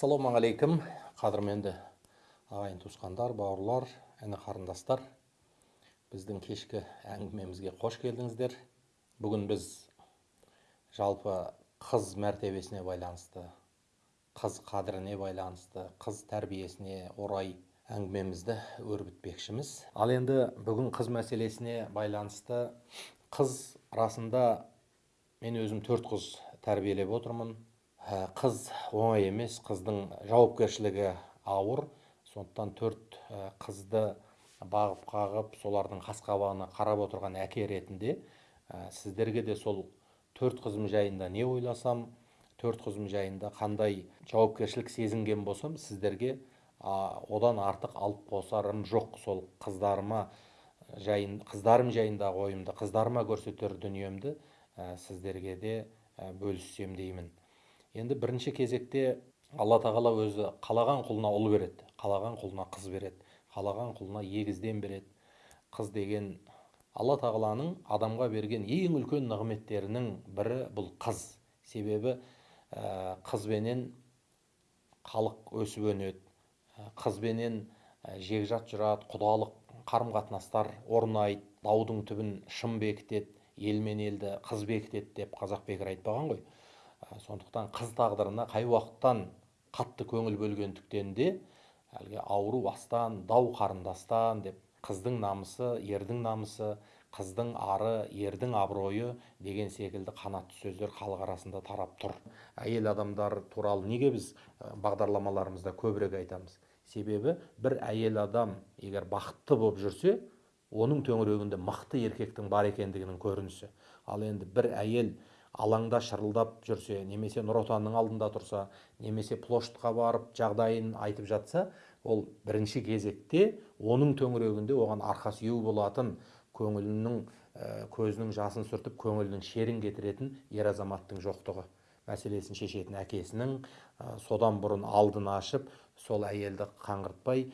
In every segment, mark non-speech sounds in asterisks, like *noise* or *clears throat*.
ассалаумағалейкум. Қадірменді ағайын туысқандар бауырлар іні қарындастар біздің кешкі әңгімемізге қош келдіңіздер. Бүгін біз жалпы қыз мәртебесіне байланысты қыз қадіріне байланысты қыз тәрбиесіне орай әңгімемізді өрбітпекшіміз. Ал енді бүгін қыз мәселесіне байланысты қыз расында мен өзім төрт қыз тәрбиелеп отырмын. Қыз оңай емес қыздың жауапкершілігі ауыр. Сондықтан төрт ә, қызды бағып қағып солардың қас қабағына қарап отырған әке ретінде ә, сіздерге де сол төрт қызым жайында не ойласам төрт қызым жайында қандай жауапкершілік сезінген болсам сіздерге одан артық алып қосарым жоқ. Сол қыздарыма жайын қыздарым жайындағы ойымды қыздарыма көрсетер дүниемді сіздерге де бөліссем деймін. Енді бірінші кезекте алла тағала өзі қалаған құлына ұл береді қалаған құлына қыз береді қалаған құлына егізден береді. Қыз деген алла тағаланың адамға берген ең үлкен нығметтерінің бірі бұл қыз. Себебі ә, қызбенен халық өсіп өнеді ә, қызбенен ә, жекжат жүрады құдалық қарым қатынастар орнайды даудың түбін шын бекітеді ел мен елді қыз бекітеді деп қазақ бекер айтпаған ғой. Сондықтан қыз тағдырына қай уақыттан қатты көңіл бөлгендіктен де әлгі ауру астан дау қарындастан деп қыздың намысы ердің намысы қыздың ары ердің абыройы деген секілді қанатты сөздер халық арасында тарап тұр. Әйел адамдар туралы неге біз бағдарламаларымызда көбірек айтамыз? Себебі бір әйел адам егер бақытты болып жүрсе оның төңірегінде мықты еркектің бар екендігінің көрінісі. Ал енді бір әйел алаңда шырылдап жүрсе немесе нұр отанның алдында тұрса немесе площадьқа барып жағдайын айтып жатса ол бірінші кезекте оның төңірегінде оған арқа сүйеу болатын көңілінің көзінің жасын сүртіп көңілінің шерін кетіретін ер азаматтың жоқтығы мәселесін шешетін әкесінің содан бұрын алдын ашып сол әйелді қаңғыртпай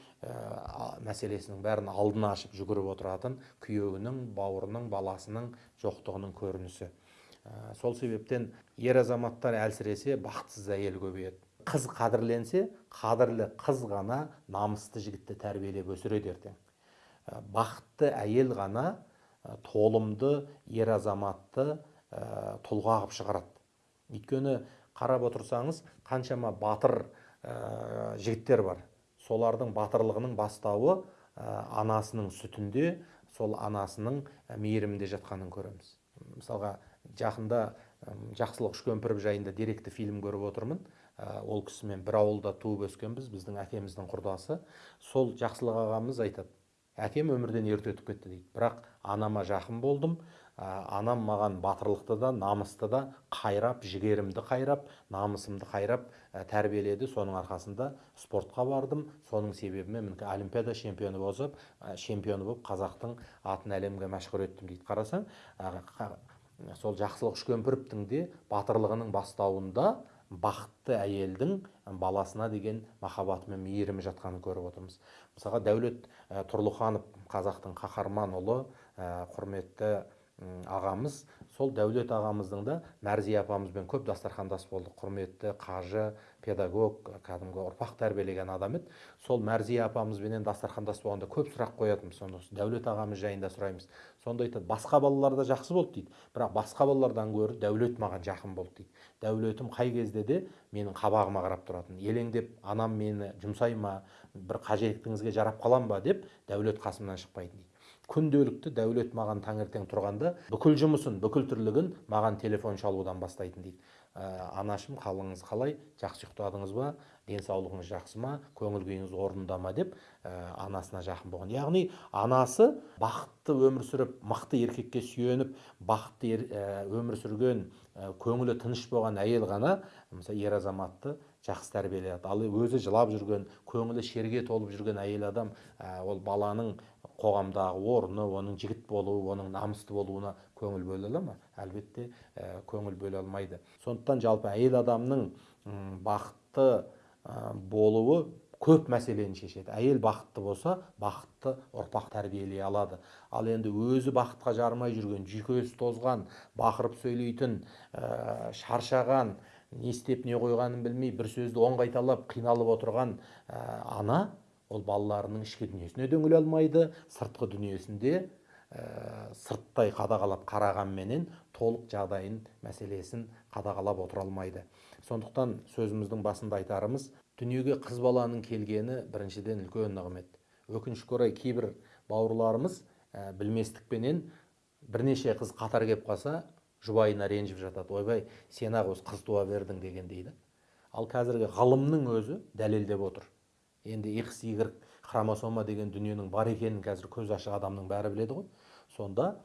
мәселесінің бәрін алдын ашып жүгіріп отыратын күйеуінің бауырының баласының жоқтығының көрінісі. Ә, сол себептен ер азаматтар әлсіресе бақытсыз әйел көбейеді. Қыз қадірленсе қадірлі қыз ғана намысты жігітті тәрбиелеп өсіреді ертең. Ә, бақытты әйел ғана ә, толымды ер азаматты ә, тұлға қылып шығарады. Өйткені қарап отырсаңыз қаншама батыр ә, жігіттер бар. Солардың батырлығының бастауы ә, анасының сүтінде сол анасының мейірімінде жатқанын көреміз. Мысалға жақында жақсылық үшкемпіров жайында деректі фильм көріп отырмын. Ә, ол кісімен бір ауылда туып өскенбіз біздің әкеміздің құрдасы. Сол жақсылық ағамыз айтады әкем өмірден ерте өтіп кетті дейді. Бірақ анама жақын болдым. Ә, анам маған батырлықты да намысты да қайрап жігерімді қайрап намысымды қайрап ә, тәрбиеледі. Соның арқасында спортқа бардым. Соның себебімен мінекей олимпиада чемпионы болып чемпионы болып қазақтың атын әлемге мәшһүр еттім дейді. Қарасаң сол жақсылық үшкемпіровтің де батырлығының бастауында бақытты әйелдің баласына деген махаббаты мен мейірімі жатқанын көріп отырмыз. Мысалға дәулет ә, тұрлыханов қазақтың қаһарман ұлы ә, құрметті ағамыз. Сол дәулет ағамыздың да мәрзия апамызбен көп дастархандас болдық. Құрметті қажы педагог кәдімгі ұрпақ тәрбиелеген адам еді. Сол мәрзия апамызбенен дастархандас болғанда көп сұрақ қоятынбыз. Сонда дәулет ағамыз жайында сұраймыз. Сонда айтады басқа балалар да жақсы болды дейді. Бірақ басқа балалардан гөрі дәулет маған жақын болды дейді. Дәулетім қай кезде де менің қабағыма қарап тұратын. Елеңдеп анам мені жұмсай ма? бір қажеттіңізге жарап қалам ба? деп дәулет қасымнан шықпайтын дейді. Күнделікті дәулет маған таңертең тұрғанда бүкіл жұмысын бүкіл тірлігін маған телефон шалудан бастайтын дейді. Анашым қалыңыз қалай? Жақсы ұйықтадыңыз ба? Денсаулығыңыз жақсы ма? Көңіл күйіңіз орнында ма? деп ә, анасына жақын болған. Яғни анасы бақытты өмір сүріп мықты еркекке сүйеніп бақытты ер, ә, өмір сүрген көңілі тыныш болған әйел ғана мысалы ер азаматты жақсы тәрбиелей ал өзі жылап жүрген көңілі шерге толып жүрген әйел адам ол баланың қоғамдағы орны оның жігіт болуы оның намысты болуына көңіл бөле ала ма әлбетте ә, көңіл бөле алмайды. Сондықтан жалпы әйел адамның бақытты ә, болуы көп мәселені шешеді. Әйел бақытты болса бақытты ұрпақ тәрбиелей алады. Ал енді өзі бақытқа жарымай жүрген жүйкесі тозған бақырып сөйлейтін ә, шаршаған не істеп не қойғанын білмей бір сөзді он қайталап қиналып отырған ә, ана ол балаларының ішкі дүниесіне үңіле алмайды сыртқы дүниесінде ә, сырттай қадағалап қарағанменен толық жағдайын мәселесін қадағалап отыра алмайды. Сондықтан сөзіміздің басында айтарымыз дүниеге қыз баланың келгені біріншіден үлкен нығмет. Өкінішке орай кейбір бауырларымыз ә, білместікпенен бірнеше қыз қатар келіп қалса жұбайына ренжіп жатады. Ойбай сен ақ осы қыз туа бердің деген дейді. Ал қазіргі ғылымның өзі дәлелдеп отыр. Енді икс игрек хромосома деген дүниенің бар екенін қазір көз ашық адамның бәрі біледі ғой. Сонда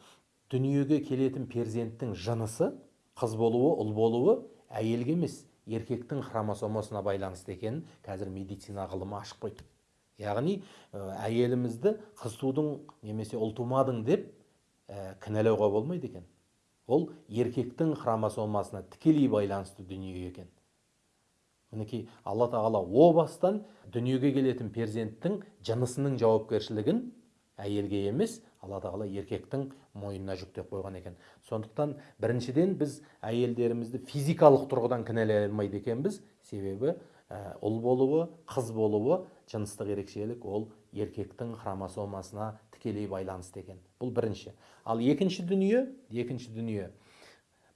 дүниеге келетін перзенттің жынысы қыз болуы ұл болуы әйелге емес еркектің хромосомасына байланысты екенін қазір медицина ғылымы ашып қойды. Яғни әйелімізді қыз тудың немесе ұл тумадың деп ә, кінәлауға болмайды екен. Ол еркектің хромосомасына тікелей байланысты дүние екен. Мінекей алла тағала о бастан дүниеге келетін перзенттің жынысының жауапкершілігін әйелге емес алла тағала еркектің мойнына жүктеп қойған екен. Сондықтан біріншіден біз әйелдерімізді физикалық тұрғыдан кінәлай алмайды екенбіз. Себебі ә, ұл болуы қыз болуы жыныстық ерекшелік ол еркектің хромосомасына тікелей байланысты екен. Бұл бірінші. Ал екінші дүние екінші дүние.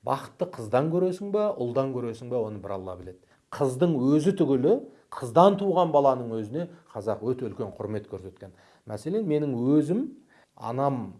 Бақытты қыздан көресің ба ұлдан көресің ба оны бір алла біледі. Қыздың өзі түгілі қыздан туған баланың өзіне қазақ өте үлкен құрмет көрсеткен. Мәселен менің өзім анам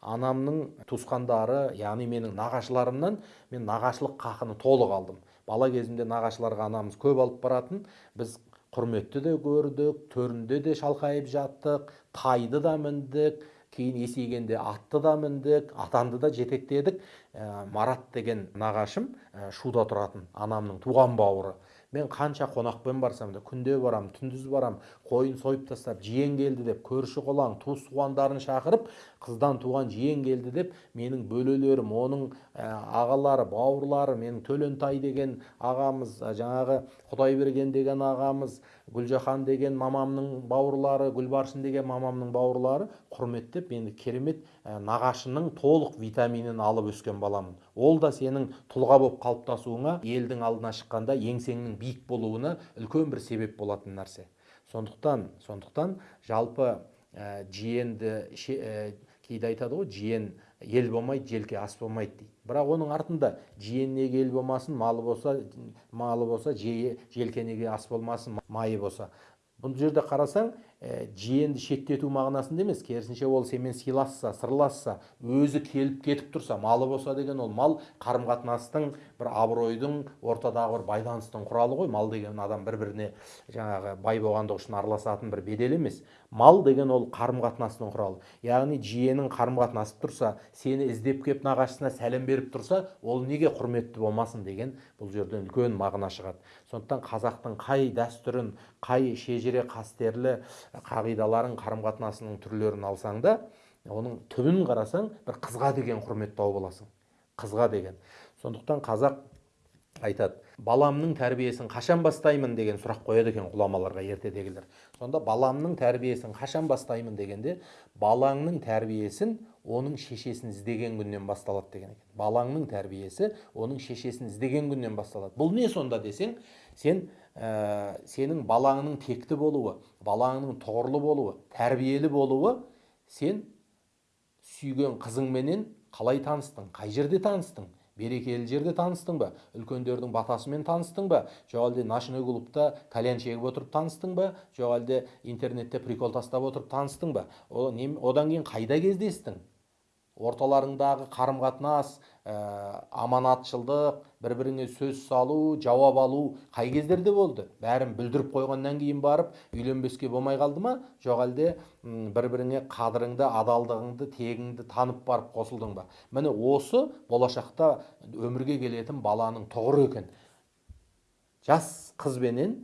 анамның туысқандары яғни менің нағашыларымнан мен нағашылық қақыны толық алдым. Бала кезімде нағашыларға анамыз көп алып баратын. Біз құрметті де көрдік төрінде де шалқайып жаттық тайды да міндік кейін есейгенде атты да міндік атанды да жетектедік. Ә, марат деген нағашым ә, шуда тұратын анамның туған бауыры. Мен қанша қонақпен барсам да күнде барам түндіз барам қойын сойып тастап жиен келді деп көрші қолаң туыс туғандарын шақырып қыздан туған жиен келді деп менің бөлелерім оның ә, ағалары бауырлары менің төлентай деген ағамыз жаңағы құдайберген деген ағамыз гүлжахан деген мамамның бауырлары гүлбаршын деген мамамның бауырлары құрметтеп мені керемет ә, нағашының толық витаминін алып өскен баламын. Ол да сенің тұлға болып қалыптасуыңа елдің алдына шыққанда еңсеңнің биік болуына үлкен бір себеп болатын нәрсе. Сондықтан сондықтан жалпы ә, жиенді ә, кейде айтады ғой жиен ел болмайды желке ас болмайды дейді. Бірақ оның артында жиен неге ел болмасын малы болса малы болса желке неге ас болмасын майы болса. Бұл жерде қарасаң ә, жиенді шеттету мағынасында емес керісінше ол сенімен сыйласса сырласса өзі келіп кетіп тұрса малы болса деген ол мал қарым қатынастың бір абыройдың ортадағы бір байланыстың құралы ғой. Мал деген адам бір біріне жаңағы бай болғандығы үшін араласатын бір бедел емес. Мал деген ол қарым қатынастың құралы. Яғни жиенің қарым қатынасып тұрса сені іздеп келіп нағашысына сәлем беріп тұрса ол неге құрметті болмасын деген бұл жерден үлкен мағына шығады. Сондықтан қазақтың қай дәстүрін қай шежіре қастерлі қағидаларын қарым қатынасының түрлерін алсаң да оның түбін қарасаң бір қызға деген құрмет тауып аласың. Қызға деген. Сондықтан қазақ айтады баламның тәрбиесін қашан бастаймын? деген сұрақ қояды екен ғұламаларға ертедегілер. Сонда баламның тәрбиесін қашан бастаймын? дегенде балаңның тәрбиесін оның шешесін іздеген күннен басталады деген екен. Балаңның тәрбиесі оның шешесін іздеген күннен басталады бұл не сонда десең сен ә, сенің балаңның текті болуы балаңның тұғырлы болуы тәрбиелі болуы сен сүйген қызыңменен қалай таныстың қай жерде таныстың? Берекелі жерде таныстың ба? Үлкендердің батасымен таныстың ба? Жоқ әлде ночной клубта кальян шегіп отырып таныстың ба? Жоқ әлде интернетте прикол тастап отырып таныстың ба? Одан кейін қайда кездестің? Орталарыңдағы қарым қатынас ә, аманатшылдық бір біріңе сөз салу жауап алу қай кездерде болды? Бәрін бүлдіріп қойғаннан кейін барып үйленбеске болмай қалды ма? Жоқ әлде бір біріңе қадіріңді адалдығыңды тегіңді танып барып қосылдың ба? Міне осы болашақта өмірге келетін баланың тұғыры екен. Жас қызбенен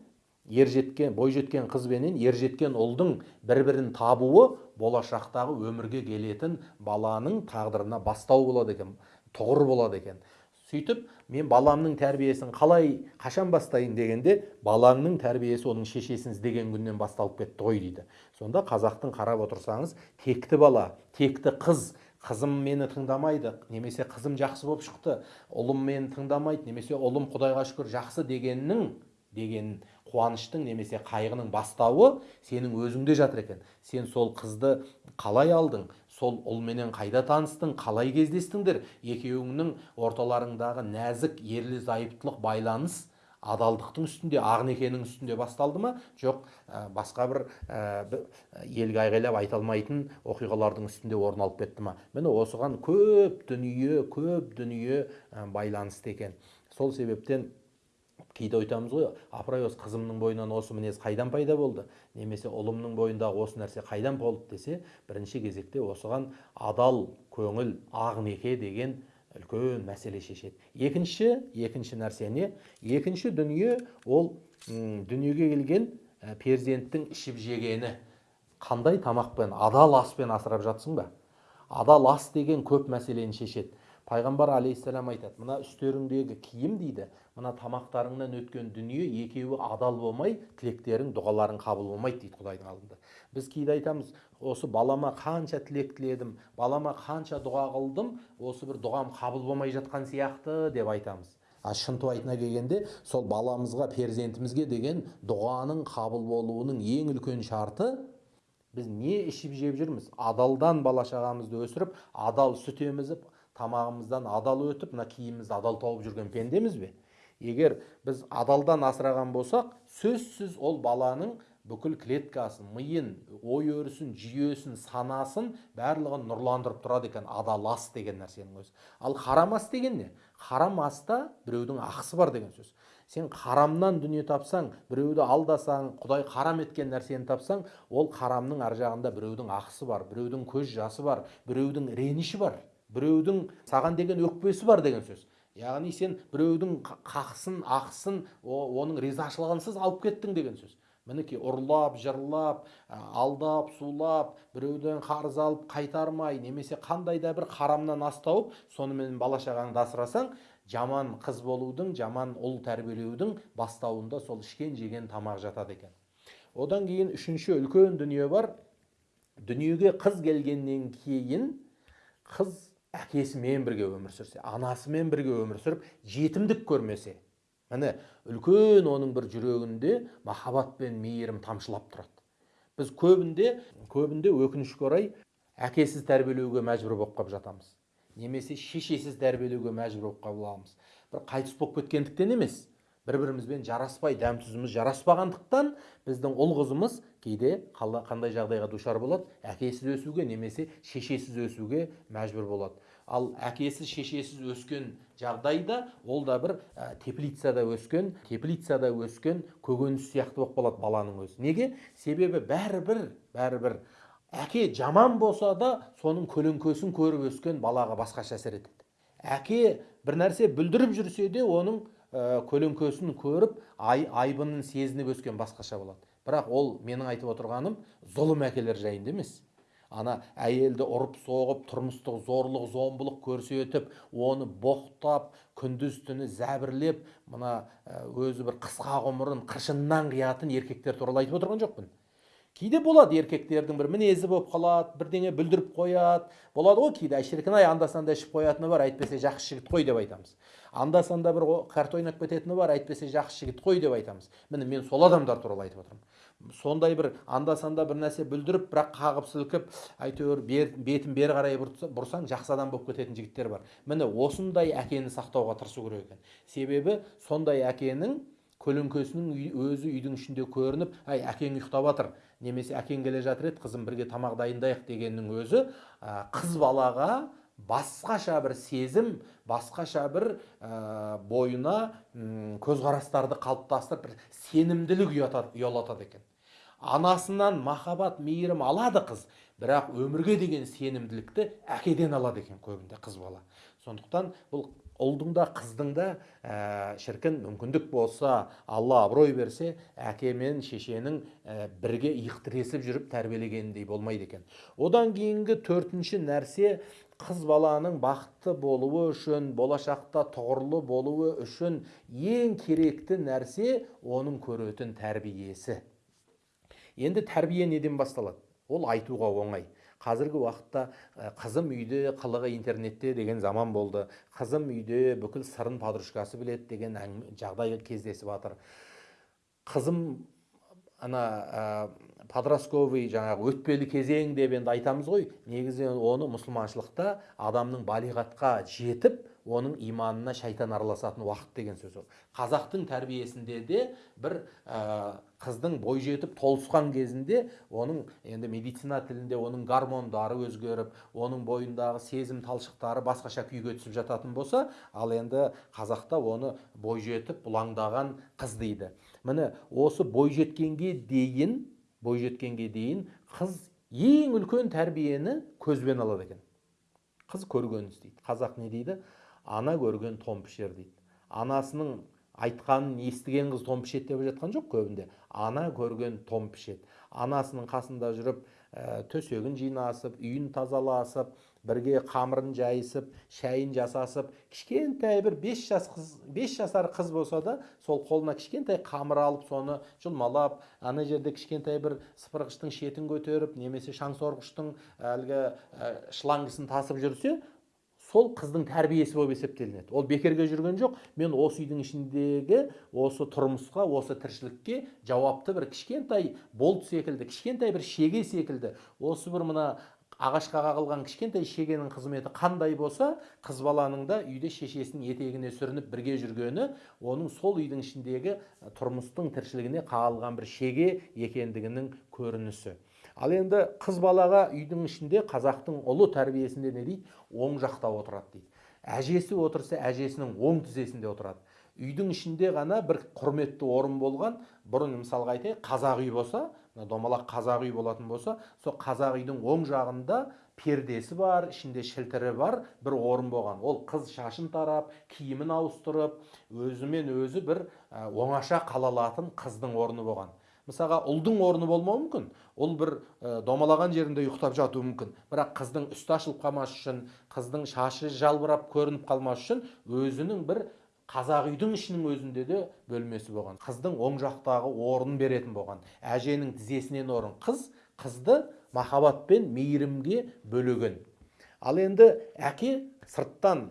ер жеткен бой жеткен қыз бенен ер жеткен ұлдың бір бірін табуы болашақтағы өмірге келетін баланың тағдырына бастау болады екен тұғыр болады екен. Сөйтіп мен баламның тәрбиесін қалай қашан бастайын? дегенде балаңның тәрбиесі оның шешесін іздеген күннен басталып кетті ғой дейді. Сонда қазақтың қарап отырсаңыз текті бала текті қыз қызым мені тыңдамайды немесе қызым жақсы болып шықты ұлым мені тыңдамайды немесе ұлым құдайға шүкір жақсы дегеннің деген қуаныштың немесе қайғының бастауы сенің өзіңде жатыр екен. Сен сол қызды қалай алдың? Сол ұлменен қайда таныстың? Қалай кездестіңдер? Екеуіңнің орталарыңдағы нәзік ерлі зайыптылық байланыс адалдықтың үстінде ақ некенің үстінде басталды ма? Жоқ ә, басқа бір ә, елге айғайлап айта алмайтын оқиғалардың үстінде орын алып кетті ма? Міне осыған көп дүние көп дүние ә, байланысты екен. Сол себептен кейде айтамыз ғой. Апыр ай осы қызымның бойынан осы мінез қайдан пайда болды? Немесе ұлымның бойындағы осы нәрсе қайдан болды десе бірінші кезекте осыған адал көңіл ақ неке деген үлкен мәселе шешеді. Екінші екінші нәрсе не? Екінші дүние ол дүниеге келген перзенттің ішіп жегені. Қандай тамақпен адал аспен асырап жатсың ба? Адал ас деген көп мәселені шешеді. Пайғамбар алейхисалам айтады мына үстеріңдегі киім дейді мына тамақтарыңнан өткен дүние екеуі адал болмай тілектерің дұғаларың қабыл болмайды дейді құдайдың алдында. Біз кейде айтамыз осы балама қанша тілек тіледім балама қанша дұға қылдым осы бір дұғам қабыл болмай жатқан сияқты деп айтамыз. А шынтуайтына келгенде сол баламызға перзентімізге деген дұғаның қабыл болуының ең үлкен шарты біз не ішіп жеп жүрміз? Адалдан бала шағамызды өсіріп адал сүт емізіп тамағымыздан адал өтіп мына киімімізді адал тауып жүрген пендеміз бе? Егер біз адалдан асыраған болсақ сөзсіз ол баланың бүкіл клеткасын миын ой өрісін жүйесін санасын барлығын нұрландырып тұрады екен. Адал ас деген нәрсенің өзі. Ал харам ас деген не? Харам аста біреудің ақысы бар деген сөз. Сен харамнан дүние тапсаң біреуді алдасаң құдай харам еткен нәрсені тапсаң ол харамның ар жағында біреудің ақысы бар біреудің көз жасы бар біреудің реніші бар. Біреудің саған деген өкпесі бар деген сөз. Яғни сен біреудің қақсын ақысын оның ризашылығынсыз алып кеттің деген сөз. Мінекей ұрлап жырлап алдап сулап біреуден қарыз алып қайтармай немесе қандай да бір харамнан ас тауып сонымен бала шағаңды асырасаң жаман қыз болудың жаман ұл тәрбиелеудің бастауында сол ішкен жеген тамақ жатады екен. Одан кейін үшінші үлкен дүние бар. Дүниеге қыз келгеннен кейін қыз әкесімен бірге өмір сүрсе анасымен бірге өмір сүріп жетімдік көрмесе міне үлкен оның бір жүрегінде махаббат пен мейірім тамшылап тұрады. Біз көбінде көбінде өкінішке орай әкесіз тәрбиелеуге мәжбүр болып қалып жатамыз. Немесе шешесіз тәрбиелеуге мәжбүр болып қаламыз бір қайтыс болып кеткендіктен емес бір бірімізбен жараспай дәм тұзымыз жараспағандықтан біздің ұл қызымыз кейде қандай жағдайға душар болады? Әкесіз өсуге немесе шешесіз өсуге мәжбүр болады. Ал әкесіз шешесіз өскен жағдайда ол да бір ә, теплицада өскен теплицада өскен көкөніс сияқты болып қалады баланың өзі. Неге? Себебі бәрібір бәрібір әке жаман болса да соның көлеңкесін көріп өскен балаға басқаша әсер етеді. Әке бір нәрсе бүлдіріп жүрсе де оның ә, көлеңкесін көріп ай, айбынын сезініп өскен басқаша болады. Бірақ ол менің айтып отырғаным зұлым әкелер жайында емес. Ана әйелді ұрып соғып тұрмыстық зорлық зомбылық көрсетіп оны боқтап күндіз түні зәбірлеп мына өзі бір қысқа ғұмырын қыршыннан қиятын еркектер туралы айтып отырған жоқпын. Кейде болады еркектердің бір мінезі болып қалады бірдеңе бүлдіріп қояды. Болады ғой кейде шіркін ай анда санда ішіп қоятыны бар әйтпесе жақсы жігіт қой деп айтамыз. Анда санда бір карта ойнап кететіні бар әйтпесе жақсы жігіт қой деп айтамыз. Міне мен сол адамдар туралы айтып отырмын. Сондай бір анда санда бір нәрсе бүлдіріп бірақ қағып сілкіп әйтеуір бер, бетін бері қарай бұрсаң жақсы адам болып кететін жігіттер бар. Міне осындай әкені сақтауға тырысу керек екен. Себебі сондай әкенің көлеңкесінің өзі үйдің ішінде көрініп әй әкең ұйықтап жатыр немесе әкең келе жатыр еді қызым бірге тамақ дайындайық дегеннің өзі қыз балаға басқаша бір сезім басқаша бір ә, бойына көзқарастарды қалыптастырып бір сенімділік ұялатады екен. Анасынан махаббат мейірім алады қыз бірақ өмірге деген сенімділікті әкеден алады екен көбінде қыз бала. Сондықтан бұл ұлдың да қыздың да ә, шіркін мүмкіндік болса алла абырой берсе әке мен шешенің ә, бірге иық тіресіп жүріп тәрбиелегеніндей болмайды екен. Одан кейінгі төртінші нәрсе қыз баланың бақытты болуы үшін болашақта тұғырлы болуы үшін ең керекті нәрсе оның көретін тәрбиесі. Енді тәрбие неден басталады? Ол айтуға оңай. Қазіргі уақытта қызым үйде қылығы интернетте деген заман болды. Қызым үйде бүкіл сырын подружкасы біледі деген жағдай кездесіп жатыр қызым ана подростковый жаңағы өтпелі кезең деп енді айтамыз ғой. Негізі оны мұсылманшылықта адамның балиғатқа жетіп оның иманына шайтан араласатын уақыт деген сөз ол. Қазақтың тәрбиесінде де бір ә, қыздың бой жетіп толысқан кезінде оның енді медицина тілінде оның гормондары өзгеріп оның бойындағы сезім талшықтары басқаша күйге түсіп жататын болса ал енді қазақта оны бой жетіп бұлаңдаған қыз дейді. Міне осы бой жеткенге дейін бой жеткенге дейін қыз ең үлкен тәрбиені көзбен алады екен. Қыз көргенін істейді қазақ не дейді? Ана көрген тон пішер дейді. Анасының айтқанын естіген қыз тон пішеді деп жатқан жоқ көбінде. Ана көрген тон пішеді анасының қасында жүріп ә, төсегін жинасып үйін тазаласып бірге қамырын жайысып шайын жасасып кішкентай бір бес жас қыз бес жасар қыз болса да сол қолына кішкентай қамыр алып соны жұлмалап ана жерде кішкентай бір сыпырғыштың шетін көтеріп немесе шаңсорғыштың әлгі шлангысын тасып жүрсе сол қыздың тәрбиесі болып есептелінеді. Ол бекерге жүрген жоқ мен осы үйдің ішіндегі осы тұрмысқа осы тіршілікке жауапты бір кішкентай болт секілді кішкентай бір шеге секілді осы бір мына ағашқа қағылған кішкентай шегенің қызметі қандай болса қыз баланың да үйде шешесінің етегіне сүрініп бірге жүргені оның сол үйдің ішіндегі тұрмыстың тіршілігіне қағылған бір шеге екендігінің көрінісі. Ал енді қыз балаға үйдің ішінде қазақтың ұлы тәрбиесінде не дейді? Оң жақта отырады дейді. Әжесі отырса әжесінің оң тізесінде отырады. Үйдің ішінде ғана бір құрметті орын болған бұрын мысалға айтайық қазақ үй болса домалақ қазақ үй болатын болса сол қазақ үйдің оң жағында пердесі бар ішінде шілтірі бар бір орын болған. Ол қыз шашын тарап киімін ауыстырып өзімен өзі бір оңаша қала алатын қыздың орны болған. Мысалға ұлдың орны болмауы мүмкін. Ұл бір ә, домалаған жерінде ұйықтап жатуы мүмкін. Бірақ қыздың үсті ашылып қалмас үшін қыздың шашы жалбырап көрініп қалмас үшін өзінің бір қазақ үйдің ішінің өзінде де бөлмесі болған. Қыздың оң жақтағы орнын беретін болған. Әженің тізесінен орын қыз қызды махаббат пен мейірімге бөлеген. Ал енді әке сырттан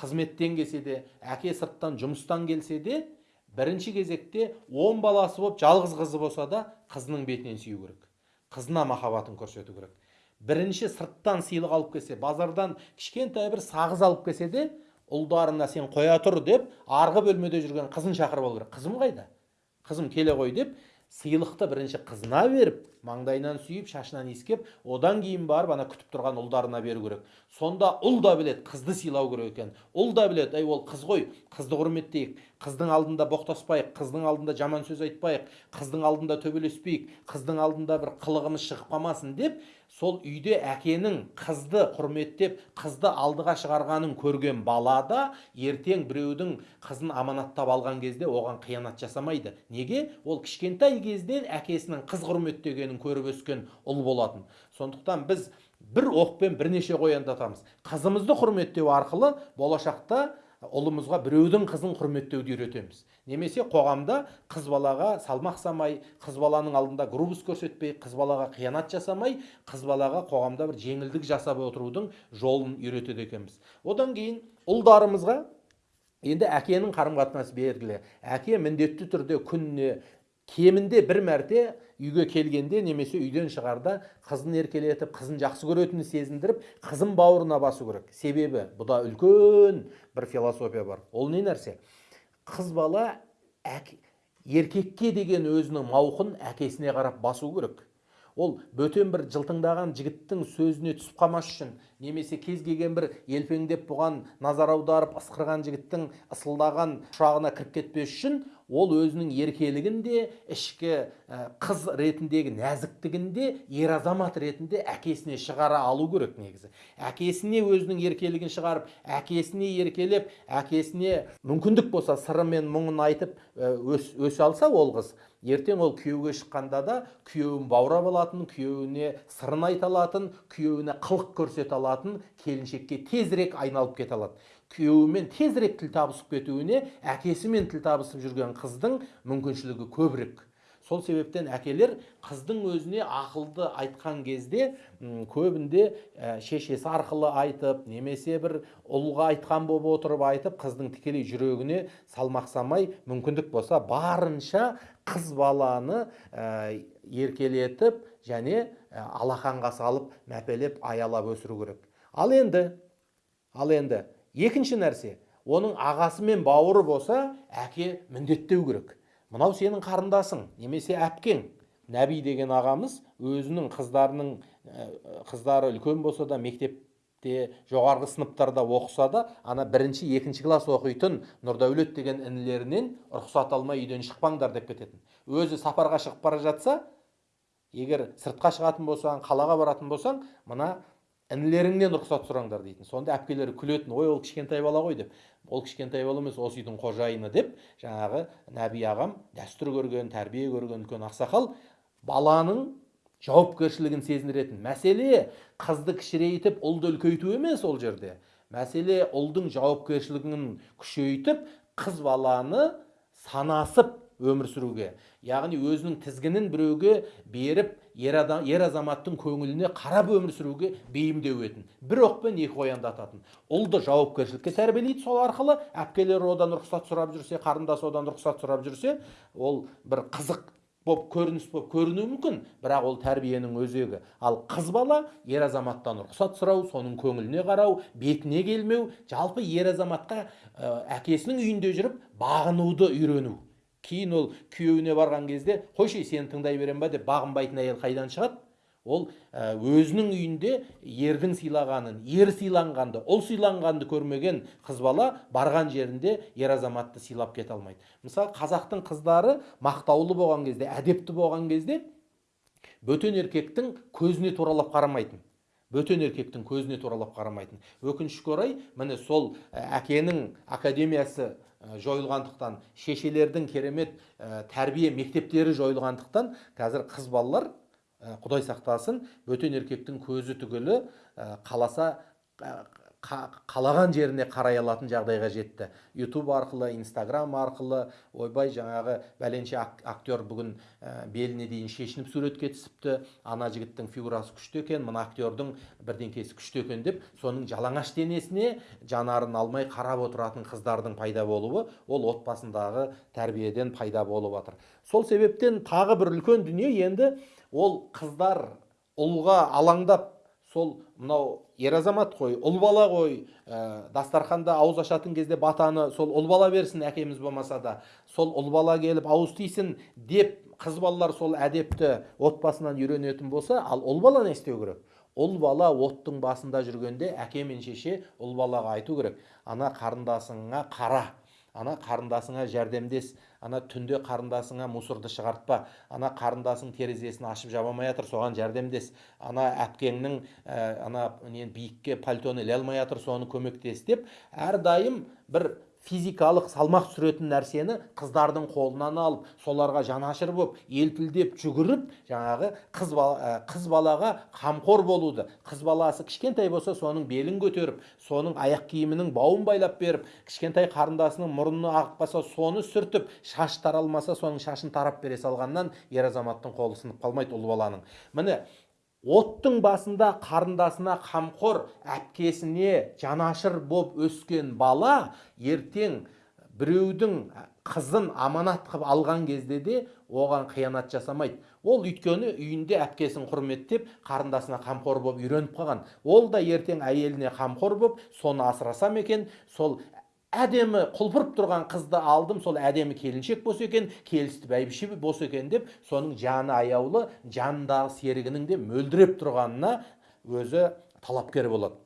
қызметтен келсе де әке сырттан жұмыстан келсе де бірінші кезекте он баласы болып жалғыз қызы болса да қызының бетінен сүю керек. Қызына махаббатын көрсету керек. Бірінші сырттан сыйлық алып келсе базардан кішкентай бір сағыз алып келсе де ұлдарына сен қоя тұр деп арғы бөлмеде жүрген қызын шақырып алу керек. Қызым қайда? Қызым келе ғой деп сыйлықты бірінші қызына беріп маңдайынан сүйіп шашынан иіскеп одан кейін барып ана күтіп тұрған ұлдарына беру керек. Сонда ұл да білет қызды сыйлау керек екен. Ұл да білет, әй ол қыз ғой қызды құрметтейік. Қыздың алдында боқтаспайық қыздың алдында жаман сөз айтпайық қыздың алдында төбелеспейік қыздың алдында бір қылығымыз шығып қалмасын деп сол үйде әкенің қызды құрметтеп қызды алдыға шығарғанын көрген бала да ертең біреудің қызын аманаттап алған кезде оған қиянат жасамайды. Неге? Ол кішкентай кезден әкесінің қыз құрметтегенін көріп өскен ұл болатын. Сондықтан біз бір оқпен бірнеше қояндатамыз. Қызымызды құрметтеу арқылы болашақта ұлымызға біреудің қызын құрметтеуді үйретеміз. Немесе қоғамда қыз балаға салмақ самай қыз баланың алдында грубость көрсетпей қыз балаға қиянат жасамай қыз балаға қоғамда бір жеңілдік жасап отырудың жолын үйретеді екенбіз. Одан кейін ұлдарымызға енді әкенің қарым қатынасы белгілі. Әке міндетті түрде күніне кемінде бір мәрте үйге келгенде немесе үйден шығарда қызын еркелетіп қызын жақсы көретінін сезіндіріп қызын бауырына басу керек. Себебі бұда үлкен бір философия бар. Ол не нәрсе? Қыз бала әке, еркекке деген өзінің мауқын әкесіне қарап басу керек. Ол бөтен бір жылтыңдаған жігіттің сөзіне түсіп қалмас үшін немесе кез келген бір елпеңдеп бұған назар аударып ысқырған жігіттің ысылдаған құшағына кіріп кетпес үшін ол өзінің еркелігін де ішкі қыз ретіндегі нәзіктігін де ер азамат ретінде әкесіне шығара алу керек негізі. Әкесіне өзінің еркелігін шығарып әкесіне еркелеп әкесіне мүмкіндік болса сыры мен мұңын айтып өс, өсе алса ол қыз. Ертең ол күйеуге шыққанда да күйеуін баурап алатын күйеуіне сырын айта алатын күйеуіне қылық көрсете алатын келіншекке тезірек айналып кете алады. Күйеуімен тезірек тіл табысып кетуіне әкесімен тіл табысып жүрген қыздың мүмкіншілігі көбірек. Сол себептен әкелер қыздың өзіне ақылды айтқан кезде көбінде ә, шешесі арқылы айтып немесе бір ұлға айтқан болып отырып айтып қыздың тікелей жүрегіне салмақ салмай мүмкіндік болса барынша қыз баланы ә, еркелетіп және алақанға салып мәпелеп аялап өсіру керек. Ал енді ал енді екінші нәрсе оның ағасы мен бауыры болса әке міндеттеу керек. Мынау сенің қарындасың немесе әпкең. Нәби деген ағамыз өзінің қыздарының ә, қыздары үлкен болса да мектепте жоғарғы сыныптарда оқыса да ана бірінші екінші класс оқитын нұрдәулет деген інілерінен рұқсат алмай үйден шықпаңдар деп кететін. Өзі сапарға шығып бара жатса егер сыртқа шығатын болсаң қалаға баратын болсаң мына інілеріңнен рұқсат сұраңдар дейтін. Сонда әпкелері күлетін ой ол кішкентай бала ғой деп. Ол кішкентай бала емес осы үйдің қожайыны деп жаңағы нәби ағам дәстүр көрген тәрбие көрген үлкен ақсақал баланың жауапкершілігін сезіндіретін. Мәселе қызды кішірейтіп ұлды үлкейту емес ол жерде. Мәселе ұлдың жауапкершілігін күшейтіп қыз баланы санасып өмір сүруге. Яғни өзінің тізгінін біреуге беріп ер, адам, ер азаматтың көңіліне қарап өмір сүруге бейімдеу етін. Бір оқпен екі қоянды ататын ұлды жауапкершілікке тәрбиелейді сол арқылы. Әпкелері одан рұқсат сұрап жүрсе қарындасы одан рұқсат сұрап жүрсе ол бір қызық боп көрініс боп көрінуі мүмкін. Бірақ ол тәрбиенің өзегі. Ал қыз бала ер азаматтан рұқсат сұрау соның көңіліне қарау бетіне келмеу жалпы ер азаматқа ә, әкесінің үйінде жүріп бағынуды үйрену. Кейін ол күйеуіне барған кезде қойшы сені тыңдай берем ба? деп бағынбайтын әйел қайдан шығады? Ол ә, өзінің үйінде ердің сыйлағанын ер сыйланғанды ұл сыйланғанды көрмеген қыз бала барған жерінде ер азаматты сыйлап кете алмайды мысалы қазақтың қыздары мақтаулы болған кезде әдепті болған кезде бөтен еркектің көзіне туралап қарамайтын бөтен еркектің көзіне туралап қарамайтын. Өкінішке орай міне сол әкенің академиясы жойылғандықтан шешелердің керемет ә, тәрбие мектептері жойылғандықтан қазір қыз балалар Ә, құдай сақтасын бөтен еркектің көзі түгілі қаласа қалаған жеріне қарай алатын жағдайға жетті. Ютуб арқылы инстаграм арқылы ойбай жаңағы бәленше актер бүгін беліне дейін шешініп суретке түсіпті. Ана жігіттің фигурасы күшті екен мына актердің бірдеңкесі күшті екен деп соның жалаңаш денесіне жанарын алмай қарап отыратын қыздардың пайда болуы ол отбасындағы тәрбиеден пайда болып жатыр сол себептен тағы бір үлкен дүние енді ол қыздар ұлға алаңдап сол мынау ер азамат қой ұл бала ғой ә, дастарханда ауыз ашатын кезде батаны сол ұл бала берсін әкеміз болмаса да. Сол ұл бала келіп ауыз тисін деп қыз балалар сол әдепті отбасынан үйренетін болса ал ұл бала не істеу керек? Ұл бала оттың басында жүргенде әке мен шеше ұл балаға айту керек. Ана қарындасыңа қара. Ана қарындасыңа жәрдемдес ана түнде қарындасыңа мусорды шығартпа ана қарындасың терезесін ашып жаба алмай жатыр соған жәрдемдес. Ана әпкеңнің ә, ана нені биікке пальтоны іле алмай жатыр соны көмектес деп әрдайым бір физикалық салмақ түсіретін нәрсені қыздардың қолынан алып соларға жанашыр болып елпілдеп жүгіріп жаңағы қыз, бала, қыз балаға қамқор болуды. Қыз баласы кішкентай болса соның белін көтеріп соның аяқ киімінің бауын байлап беріп кішкентай қарындасының мұрны ағып қалса соны сүртіп шаш таралмаса соның шашын тарап бере салғаннан ер азаматтың қолы сынып қалмайды ұл баланың. Міне оттың басында қарындасына қамқор әпкесіне жанашыр боп өскен бала ертең біреудің қызын аманат қылып алған кезде де оған қиянат жасамайды. Ол өйткені үйінде әпкесін құрметтеп қарындасына қамқор болып үйреніп қалған. Ол да ертең әйеліне қамқор болып соны асырасам екен? Сол әдемі құлпырып тұрған қызды алдым сол әдемі келіншек болса екен келісті бәйбіше болса екен деп соның жаны аяулы жанындағы серігінің де мөлдіреп тұрғанына өзі талапкер болады.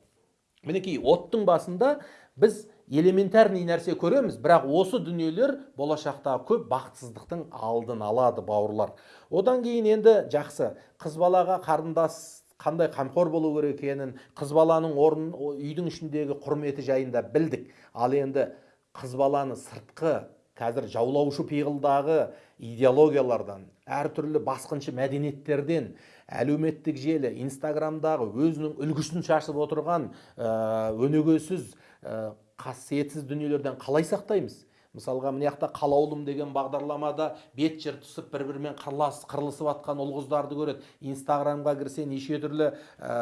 Мінекей оттың басында біз элементарный нәрсе көреміз бірақ осы дүниелер болашақта көп бақытсыздықтың алдын алады бауырлар. Одан кейін енді жақсы қыз балаға қарындас қандай қамқор болу керек екенін қыз баланың орын үйдің ішіндегі құрметі жайында білдік. Ал енді қыз баланы сыртқы қазір жаулаушы пиғылдағы идеологиялардан әртүрлі басқыншы мәдениеттерден әлеуметтік желі инстаграмдағы өзінің үлгісін шашып отырған ә, өнегесіз ә, қасиетсіз дүниелерден қалай сақтаймыз? Мысалға мына жақта қалаулым деген бағдарламада бет жыр түсіп бір бірімен қырлас қырылысып жатқан ұл қыздарды көреді. Инстаграмға кірсе неше түрлі ә,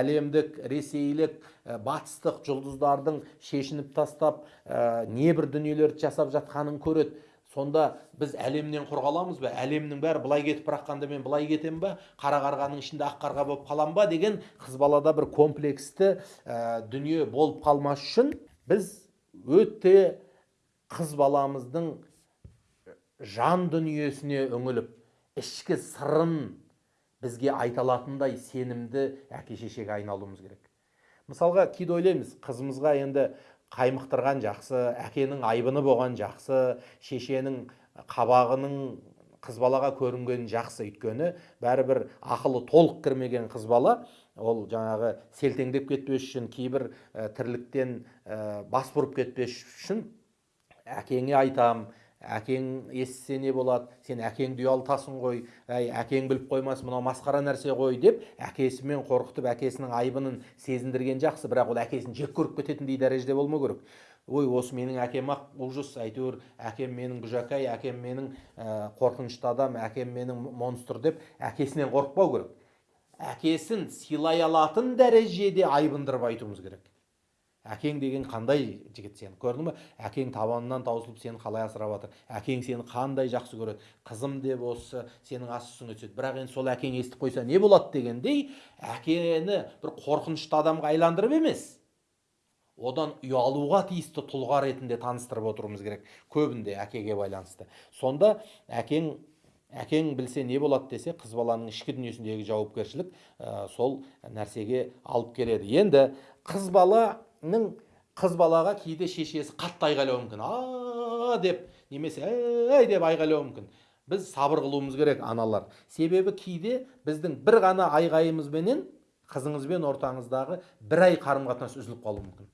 әлемдік ресейлік ә, батыстық жұлдыздардың шешініп тастап ә, небір дүниелерді жасап жатқанын көреді. Сонда біз әлемнен құр қаламыз ба? Әлемнің бәрі былай кетіп бара жатқанда мен былай кетемін ба? Қара қарғаның ішінде ақ қарға болып қалам ба? Деген қыз балада бір комплексті ә, дүние болып қалмас үшін біз өте қыз баламыздың жан дүниесіне үңіліп ішкі сырын бізге айта алатындай сенімді әке шешеге айналуымыз керек. Мысалға кейде ойлаймыз қызымызға енді қаймықтырған жақсы әкенің айбыны болған жақсы шешенің қабағының қыз балаға көрінген жақсы. Өйткені бәрібір ақылы толық кірмеген қыз бала ол жаңағы селтеңдеп кетпес үшін кейбір ә, тірліктен ә, бас бұрып кетпес үшін әкеңе айтам әкең естісе не болады сен әкеңді ұялтасың ғой әй әкең біліп қоймас мынау масқара нәрсе ғой деп әкесімен қорқытып әкесінің айбынын сезіндірген жақсы бірақ ол әкесін жек көріп кететіндей дәрежеде болмау керек. Ой осы менің әкем ақ ужас әйтеуір әкем менің гүжәкай әкем менің ә, қорқынышты адам әкем менің монстр деп әкесінен қорықпау керек. Әкесін сыйлай алатын дәрежеде айбындырып айтуымыз керек. Әкең деген қандай жігіт сен көрдің ба әкең табанынан таусылып сені қалай асырап жатыр? Әкең сені қандай жақсы көреді? Қызым деп осы сенің ас үстіңе түседі. Бірақ енді сол әкең естіп қойса не болады дегендей әкені бір қорқынышты адамға айландырып емес одан ұялуға тиісті тұлға ретінде таныстырып отыруымыз керек. Көбінде әкеге байланысты. Сонда әкең әкең білсе не болады десе қыз баланың ішкі дүниесіндегі жауапкершілік ә, сол нәрсеге алып келеді. Енді қыз бала ның қыз балаға кейде шешесі қатты айғайлауы мүмкін. А деп немесе әй! деп айғайлауы мүмкін. Біз сабыр қылуымыз керек аналар. Себебі кейде біздің бір ғана айғайымызбенен қызыңызбен ортаңыздағы бір ай қарым қатынас үзіліп қалуы мүмкін.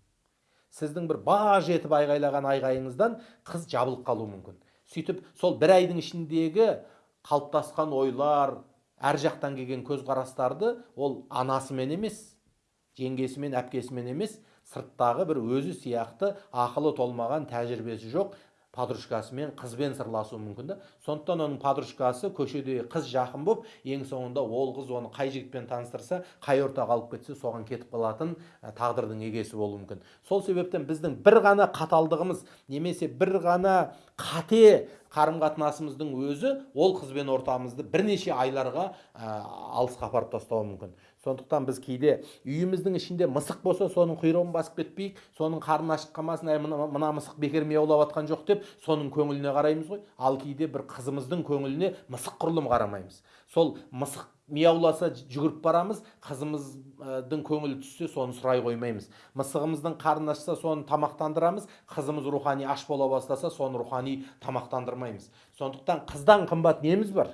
Сіздің бір баж етіп айғайлаған айғайыңыздан қыз жабылып қалуы мүмкін. Сөйтіп сол бір айдың ішіндегі қалыптасқан ойлар әр жақтан келген көзқарастарды ол анасымен емес жеңгесімен әпкесімен емес сырттағы бір өзі сияқты ақылы толмаған тәжірибесі жоқ подружкасымен қызбен сырласуы мүмкін да сондықтан оның подружкасы көшеде қыз жақын болып ең соңында ол қыз оны қай жігітпен таныстырса қай ортаға алып кетсе соған кетіп қалатын тағдырдың егесі болуы мүмкін. Сол себептен біздің бір ғана қаталдығымыз немесе бір ғана қате қарым қатынасымыздың өзі ол қызбен ортамызды бірнеше айларға ә, алысқа апарып тастауы мүмкін. Сондықтан біз кейде үйіміздің ішінде мысық болса соның құйрығын басып кетпейік соның қарны ашып қалмасын әй мына, мына мысық бекер мияулап жатқан жоқ деп соның көңіліне қараймыз ғой. Ал кейде бір қызымыздың көңіліне мысық құрлым қарамаймыз. Сол мысық мияуласа жүгіріп барамыз қызымыздың көңілі түссе соны сұрай қоймаймыз. Мысығымыздың қарны ашса соны тамақтандырамыз қызымыз рухани аш бола бастаса соны рухани тамақтандырмаймыз. Сондықтан қыздан қымбат неміз бар?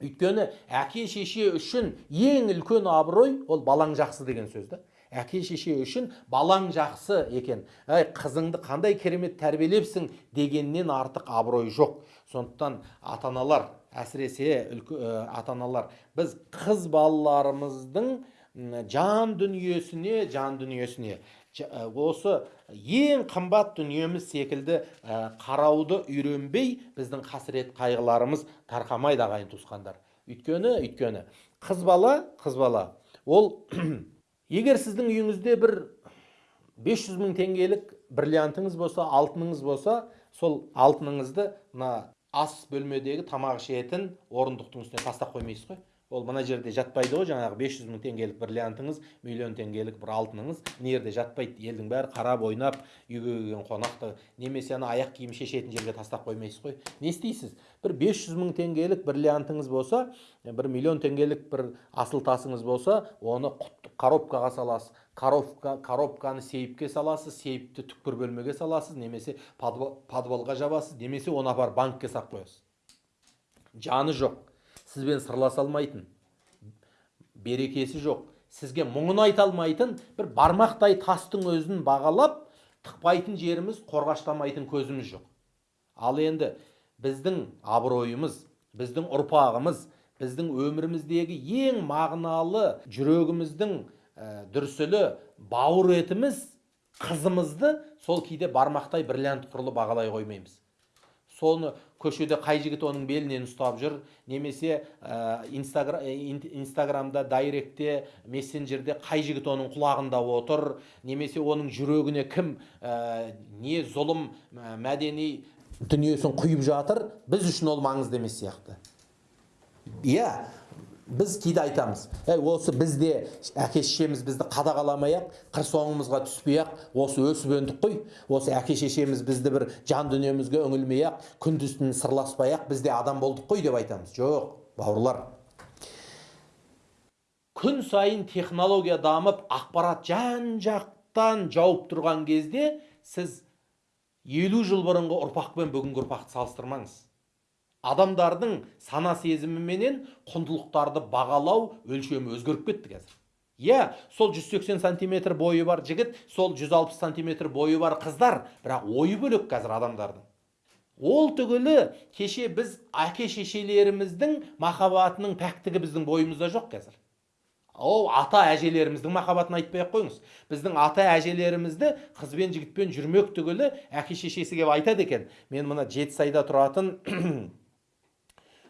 Өйткені әке шеше үшін ең үлкен абырой ол балаң жақсы деген сөз да. Әке шеше үшін балаң жақсы екен. Әй қызыңды қандай керемет тәрбиелепсің дегеннен артық абырой жоқ. Сондықтан ата аналар әсіресе үлкі, ата аналар біз қыз балаларымыздың жан дүниесіне жан дүниесіне осы ең қымбат дүниеміз секілді қарауды үйренбей біздің қасірет қайғыларымыз тарқамайды ағайын туысқандар. Өйткені өйткені қыз бала қыз бала. Ол *clears throat* егер сіздің үйіңізде бір 500 мың теңгелік бриллиантыңыз болса алтыныңыз болса сол алтыныңызды мына ас бөлмедегі тамақ ішетін орындықтың үстіне тастап қоймайсыз ғой. Ол мына жерде жатпайды ғой жаңағы 500 мың теңгелік бриллиантыңыз миллион теңгелік бір алтыныңыз мына жерде жатпайды. Елдің бәрі қарап ойнап үйге келген қонақты немесе ана аяқ киім шешетін жерге тастап қоймайсыз ғой не істейсіз? Бір 500 мың теңгелік бриллиантыңыз болса бір миллион теңгелік бір асыл тасыңыз болса оны коробкаға саласыз. Коробка коробканы сейфке саласыз сейфті түкпір бөлмеге саласыз немесе подвалға жабасыз немесе оны апарып банкке салып қоясыз. Жаны жоқ. Сізбен сырласа алмайтын берекесі жоқ сізге мұңын айта алмайтын бір бармақтай тастың өзін бағалап тықпайтын жеріміз қорғаштамайтын көзіміз жоқ. Ал енді біздің абыройымыз біздің ұрпағымыз біздің өміріміздегі ең мағыналы жүрегіміздің ә, дүрсілі бауыр етіміз қызымызды сол кейде бармақтай бриллиант құрлы бағалай қоймаймыз. Соны көшеде қай жігіт оның белінен ұстап жүр немесе ә, инстагра, ин- инстаграмда дайректте мессенджерде қай жігіт оның құлағында отыр немесе оның жүрегіне кім ә, не зұлым ә, мәдени дүниесін құйып жатыр біз үшін ол маңызды емес сияқты. Иә. Біз кейде айтамыз әй осы бізде әке шешеміз бізді қадағаламай ақ қыр соңымызға түспей ақ осы өсіп өндік қой осы әке шешеміз бізді бір жан дүниемізге үңілмей ақ күндіз түні сырласпай ақ бізде адам болдық қой деп айтамыз жоқ бауырлар күн сайын технология дамып ақпарат жан жақтан жауып тұрған кезде сіз елу жыл бұрынғы ұрпақ пен бүгінгі ұрпақты салыстырмаңыз адамдардың сана сезіміменен құндылықтарды бағалау өлшемі өзгеріп кетті қазір. Иә сол 180 сантиметр бойы бар жігіт сол 160 сантиметр бойы бар қыздар бірақ ойы бөлек қазір адамдардың. Ол түгілі кеше біз әке шешелеріміздің махаббатының пәктігі біздің бойымызда жоқ қазір. Ол ата әжелеріміздің махаббатын айтпай ақ қойыңыз. Біздің ата әжелерімізді қыз бен жігітпен жүрмек түгілі әке шешесі келіп айтады екен. Мен мына жетісайда тұратын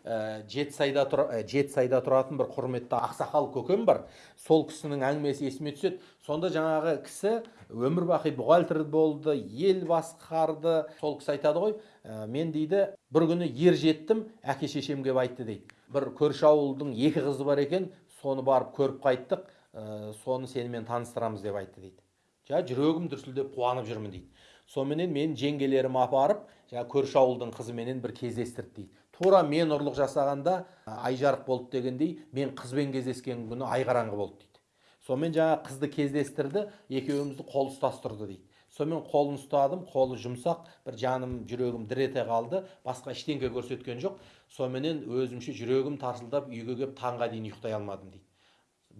ә, жетісайда тұр, ә, жетісайда тұратын бір құрметті ақсақал көкем бар. Сол кісінің әңгімесі есіме түседі. Сонда жаңағы кісі өмір бақи бухгалтер болды ел басқарды. Сол кісі айтады ғой «Ә, мен дейді бір күні ер жеттім әке шешем келіп айтты дейді. Бір көрші ауылдың екі қызы бар екен соны барып көріп қайттық. Ә, соны сенімен таныстырамыз деп айтты дейді. Жа жүрегім дүрсілдеп қуанып жүрмін дейді. Соныменен мен жеңгелерім апарып жаңа көрші ауылдың қызыменен бір кездестірді дейді. Тура мен ұрлық жасағанда ай жарық болды дегендей мен қызбен кездескен күні ай қараңғы болды дейді. Сонымен жаңа қызды кездестірді екеумізді қол ұстастырды дейді. Сонымен қолын ұстадым қолы жұмсақ бір жаным жүрегім дір ете қалды басқа ештеңке көрсеткен жоқ. Соныменен өзімше жүрегім тарсылдап үйге келіп таңға дейін ұйықтай алмадым дейді.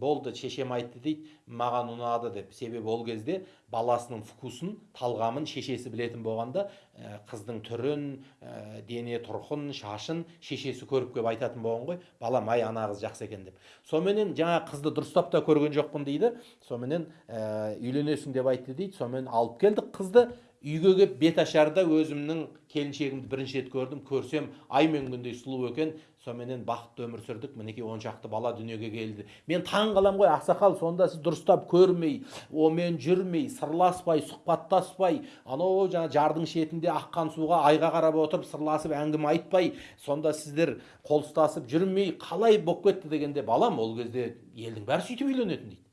Болды шешем айтты дейді маған ұнады деп себебі ол кезде баласының вкусын талғамын шешесі білетін болғанда ә, қыздың түрін ә, дене тұрқын шашын шешесі көріп келіп айтатын болған ғой балам ай ана қыз жақсы екен деп. Соныменен жаңа қызды дұрыстап та көрген жоқпын дейді. Соныменен ә, үйленесің деп айтты дейді. Сонымен алып келдік қызды. Үйге келіп беташарда өзімнің келіншегімді бірінші рет көрдім. Көрсем ай мен күндей сұлу екен. Соныменен бақытты өмір сүрдік. Мінекей он шақты бала дүниеге келді. Мен таң қаламын ғой ақсақал сонда сіз дұрыстап көрмей онымен жүрмей сырласпай сұхбаттаспай анау жаңа жардың шетінде аққан суға айға қарап отырып сырласып әңгіме айтпай сонда сіздер қол ұстасып жүрмей қалай болып кетті дегенде балам ол кезде елдің бәрі сөйтіп үйленетін дейді.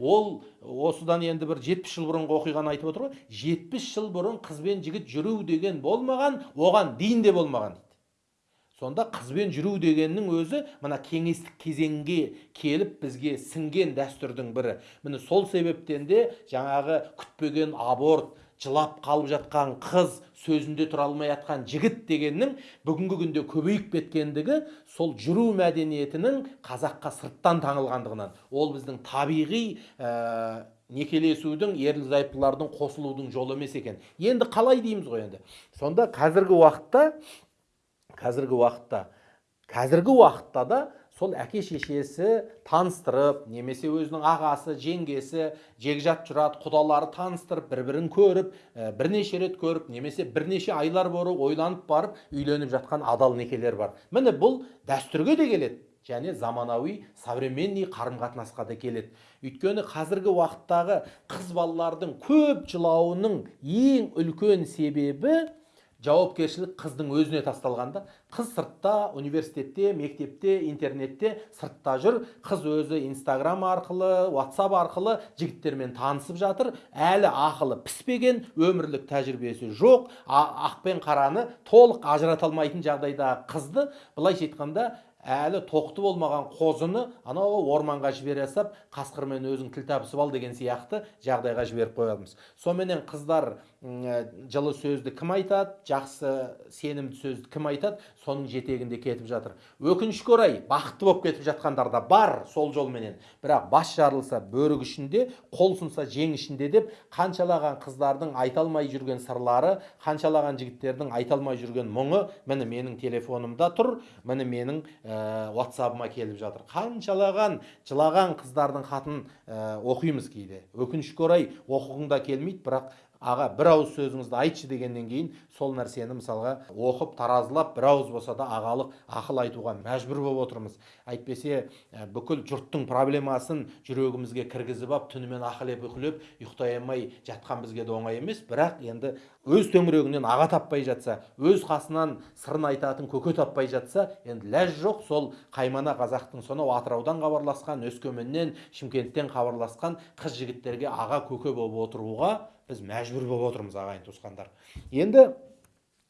Ол осыдан енді бір 70 жыл бұрынғы оқиғаны айтып отыр ғой. 70 жыл бұрын қыз бен жігіт жүру деген болмаған оған дейін де болмаған дейді. Сонда қызбен жүру дегеннің өзі мына кеңестік кезеңге келіп бізге сіңген дәстүрдің бірі. Міне сол себептен де жаңағы күтпеген аборт жылап қалып жатқан қыз сөзінде тұра алмай жатқан жігіт дегеннің бүгінгі күнде көбейіп кеткендігі сол жүру мәдениетінің қазаққа сырттан таңылғандығынан. Ол біздің табиғи ә, некелесудің ерлі зайыптылардың қосылудың жолы емес екен. Енді қалай дейміз ғой енді? Сонда қазіргі уақытта қазіргі уақытта қазіргі уақытта да сол әке шешесі таныстырып немесе өзінің ағасы жеңгесі жекжат жұрат құдалары таныстырып бір бірін көріп ә, бірнеше рет көріп немесе бірнеше айлар бойы ойланып барып үйленіп жатқан адал некелер бар. Міне бұл дәстүрге де келеді және заманауи современный қарым қатынасқа да келеді. Өйткені қазіргі уақыттағы қыз балалардың көп жылауының ең үлкен себебі жауапкершілік қыздың өзіне тасталғанда қыз сыртта университетте мектепте интернетте сыртта жүр. Қыз өзі инстаграм арқылы ватсап арқылы жігіттермен танысып жатыр. Әлі ақылы піспеген өмірлік тәжірибесі жоқ. Ақ пен қараны толық ажырата алмайтын жағдайдағы қызды. Былайша айтқанда әлі тоқты болмаған қозыны анау орманға жібере салып қасқырмен өзің тіл табысып ал деген сияқты жағдайға жіберіп қоямыз. Соныменен қыздар жылы сөзді кім айтады жақсы сенімді сөзді кім айтады соның жетегінде кетіп жатыр. Өкінішке орай бақытты болып кетіп жатқандар да бар сол жолменен. Бірақ бас жарылса бөрік ішінде қол сынса жең ішінде деп қаншалаған қыздардың айта алмай жүрген сырлары қаншалаған жігіттердің айта алмай жүрген мұңы міне менің телефонымда тұр міне менің ә, ватсабыма келіп жатыр. Қаншалаған жылаған қыздардың хатын ә, оқимыз кейде. Өкінішке орай оқығың да келмейді бірақ аға бір ауыз сөзіңізді айтшы дегеннен кейін сол нәрсені мысалға оқып таразылап бір ауыз болса да ағалық ақыл айтуға мәжбүр болып отырмыз. Әйтпесе ә, бүкіл жұрттың проблемасын жүрегімізге кіргізіп алып түнімен ақылеп ұйқылеп ұйықтай алмай жатқан бізге де оңай емес. Бірақ енді өз төңірегінен аға таппай жатса өз қасынан сырын айтатын көке таппай жатса енді ләж жоқ. Сол қаймана қазақтың сонау атыраудан хабарласқан өскеменнен шымкенттен хабарласқан қыз жігіттерге аға көке болып отыруға біз мәжбүр болып отырмыз ағайын туысқандар. Енді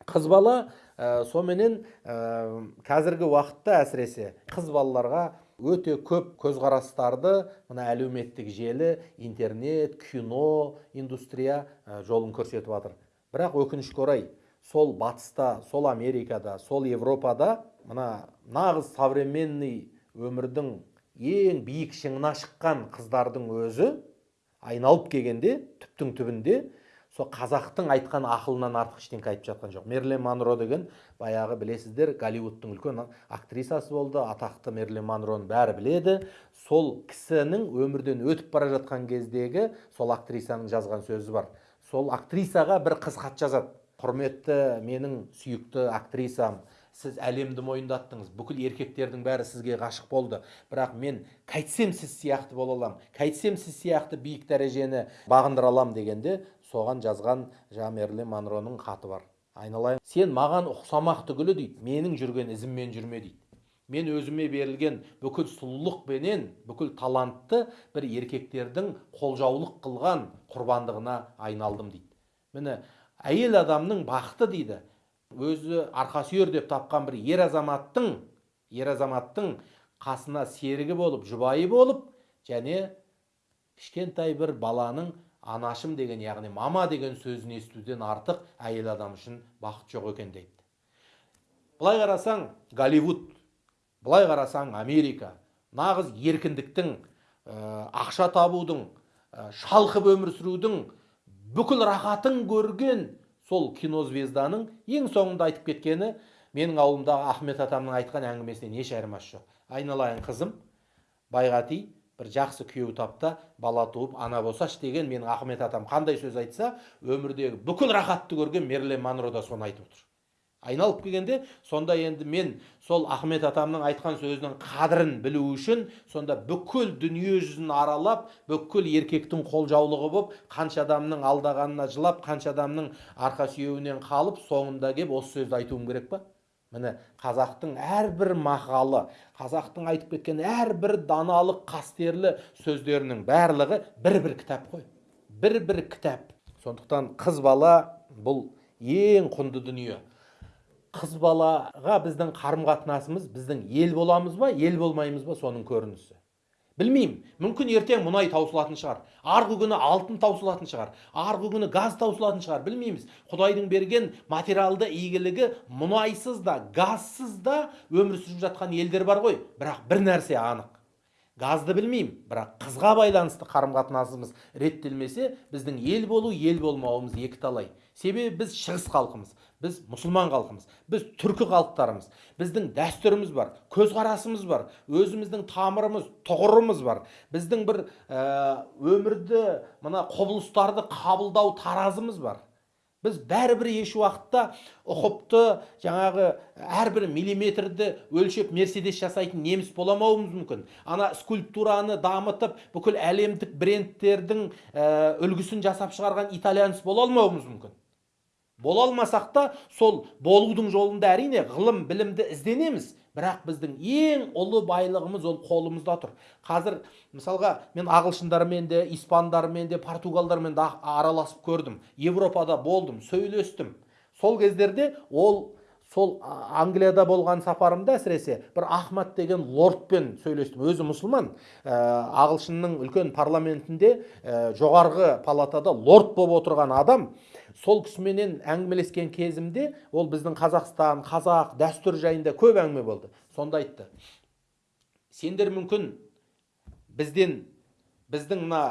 қыз бала ә, соменен ә, қазіргі уақытта әсіресе қыз балаларға өте көп көзқарастарды мына әлеуметтік желі интернет кино индустрия ә, жолын көрсетіп жатыр. Бірақ өкінішке орай сол батыста сол америкада сол европада мына нағыз современный өмірдің ең биік шыңына шыққан қыздардың өзі айналып келгенде түптің түбінде сол қазақтың айтқан ақылынан артық ештеңке айтып жатқан жоқ. Мерлин монро деген баяғы білесіздер голливудтың үлкен актрисасы болды. Атақты мерлин монроны бәрі біледі. Сол кісінің өмірден өтіп бара жатқан кездегі сол актрисаның жазған сөзі бар. Сол актрисаға бір қыз хат жазады. Құрметті менің сүйікті актрисам сіз әлемді мойындаттыңыз. Бүкіл еркектердің бәрі сізге ғашық болды. Бірақ мен қайтсем сіз сияқты бола аламын қайтсем сіз сияқты биік дәрежені бағындыра аламын дегенде соған жазған жаңағы мерлин монроның хаты бар. Айналайын. Сен маған ұқсамақ түгілі дейді. Менің жүрген ізіммен жүрме дейді. Мен өзіме берілген бүкіл сұлулықпенен бүкіл талантты бір еркектердің қолжаулық қылған құрбандығына айналдым дейді. Міне әйел адамның бақыты дейді. Өзі арқа сүйер деп тапқан бір ер азаматтың ер азаматтың қасына серігі болып жұбайы болып және кішкентай бір баланың анашым деген яғни мама деген сөзін естуден артық әйел адам үшін бақыт жоқ екен дейді. Былай қарасаң голливуд былай қарасаң америка нағыз еркіндіктің ақша табудың шалқып өмір сүрудің бүкіл рахатын көрген сол кинозвезданың ең соңында айтып кеткені менің ауылымдағы ахмет атамның айтқан әңгімесінен еш айырмасы жоқ айналайын қызым байға ти бір жақсы күйеу тап та бала туып ана болсашы деген менің ахмет атам қандай сөз айтса өмірдегі бүкіл рахатты көрген мерлин монро да соны айтып отыр. Айналып келгенде сонда енді мен сол ахмет атамның айтқан сөзінің қадірін білу үшін сонда бүкіл дүние жүзін аралап бүкіл еркектің қолжаулығы болып қанша адамның алдағанына жылап қанша адамның арқа сүйеуінен қалып соңында кеп осы сөзді айтуым керек па? Міне қазақтың әрбір мақалы қазақтың айтып кеткен әрбір даналық қастерлі сөздерінің барлығы бір бір кітап қой. Бір бір кітап. Сондықтан қыз бала бұл ең құнды дүние. Қыз балаға біздің қарым қатынасымыз біздің ел боламыз ба ел болмаймыз ба соның көрінісі? Білмеймін. Мүмкін ертең мұнай таусылатын шығар арғы күні алтын таусылатын шығар арғы күні газ таусылатын шығар білмейміз. Құдайдың берген материалды игілігі мұнайсыз да газсыз да өмір сүріп жатқан елдер бар ғой. Бірақ бір нәрсе анық. Газды білмеймін бірақ қызға байланысты қарым қатынасымыз реттелмесе біздің ел болу ел болмауымыз екіталай. Себебі біз шығыс халқымыз. Біз мұсылман халқымыз біз түркі халықтарымыз біздің дәстүріміз бар көзқарасымыз бар өзіміздің тамырымыз тұғырымыз бар біздің бір өмірді мына құбылыстарды қабылдау таразымыз бар біз бәрібір еш уақытта ұқыпты жаңағы әрбір миллиметрді өлшеп мерседес жасайтын неміс боламауымыз мүмкін ана скульптураны дамытып бүкіл әлемдік брендтердің үлгісін жасап шығарған итальянец бола алмауымыз мүмкін бола алмасақ та сол болудың жолында әрине ғылым білімді ізденеміз. Бірақ біздің ең ұлы байлығымыз ол қолымызда тұр. Қазір мысалға мен ағылшындармен де испандармен де португалдармен де араласып көрдім. Европада болдым сөйлестім. Сол кездерде ол сол англияда болған сапарымда әсіресе бір ахмад деген лордпен сөйлестім. Өзі мұсылман. Ә, ағылшынның үлкен парламентінде ә, жоғарғы палатада лорд болып отырған адам сол кісіменен әңгімелескен кезімде ол біздің қазақстан қазақ дәстүр жайында көп әңгіме болды. Сонда айтты. Сендер мүмкін бізден біздің мына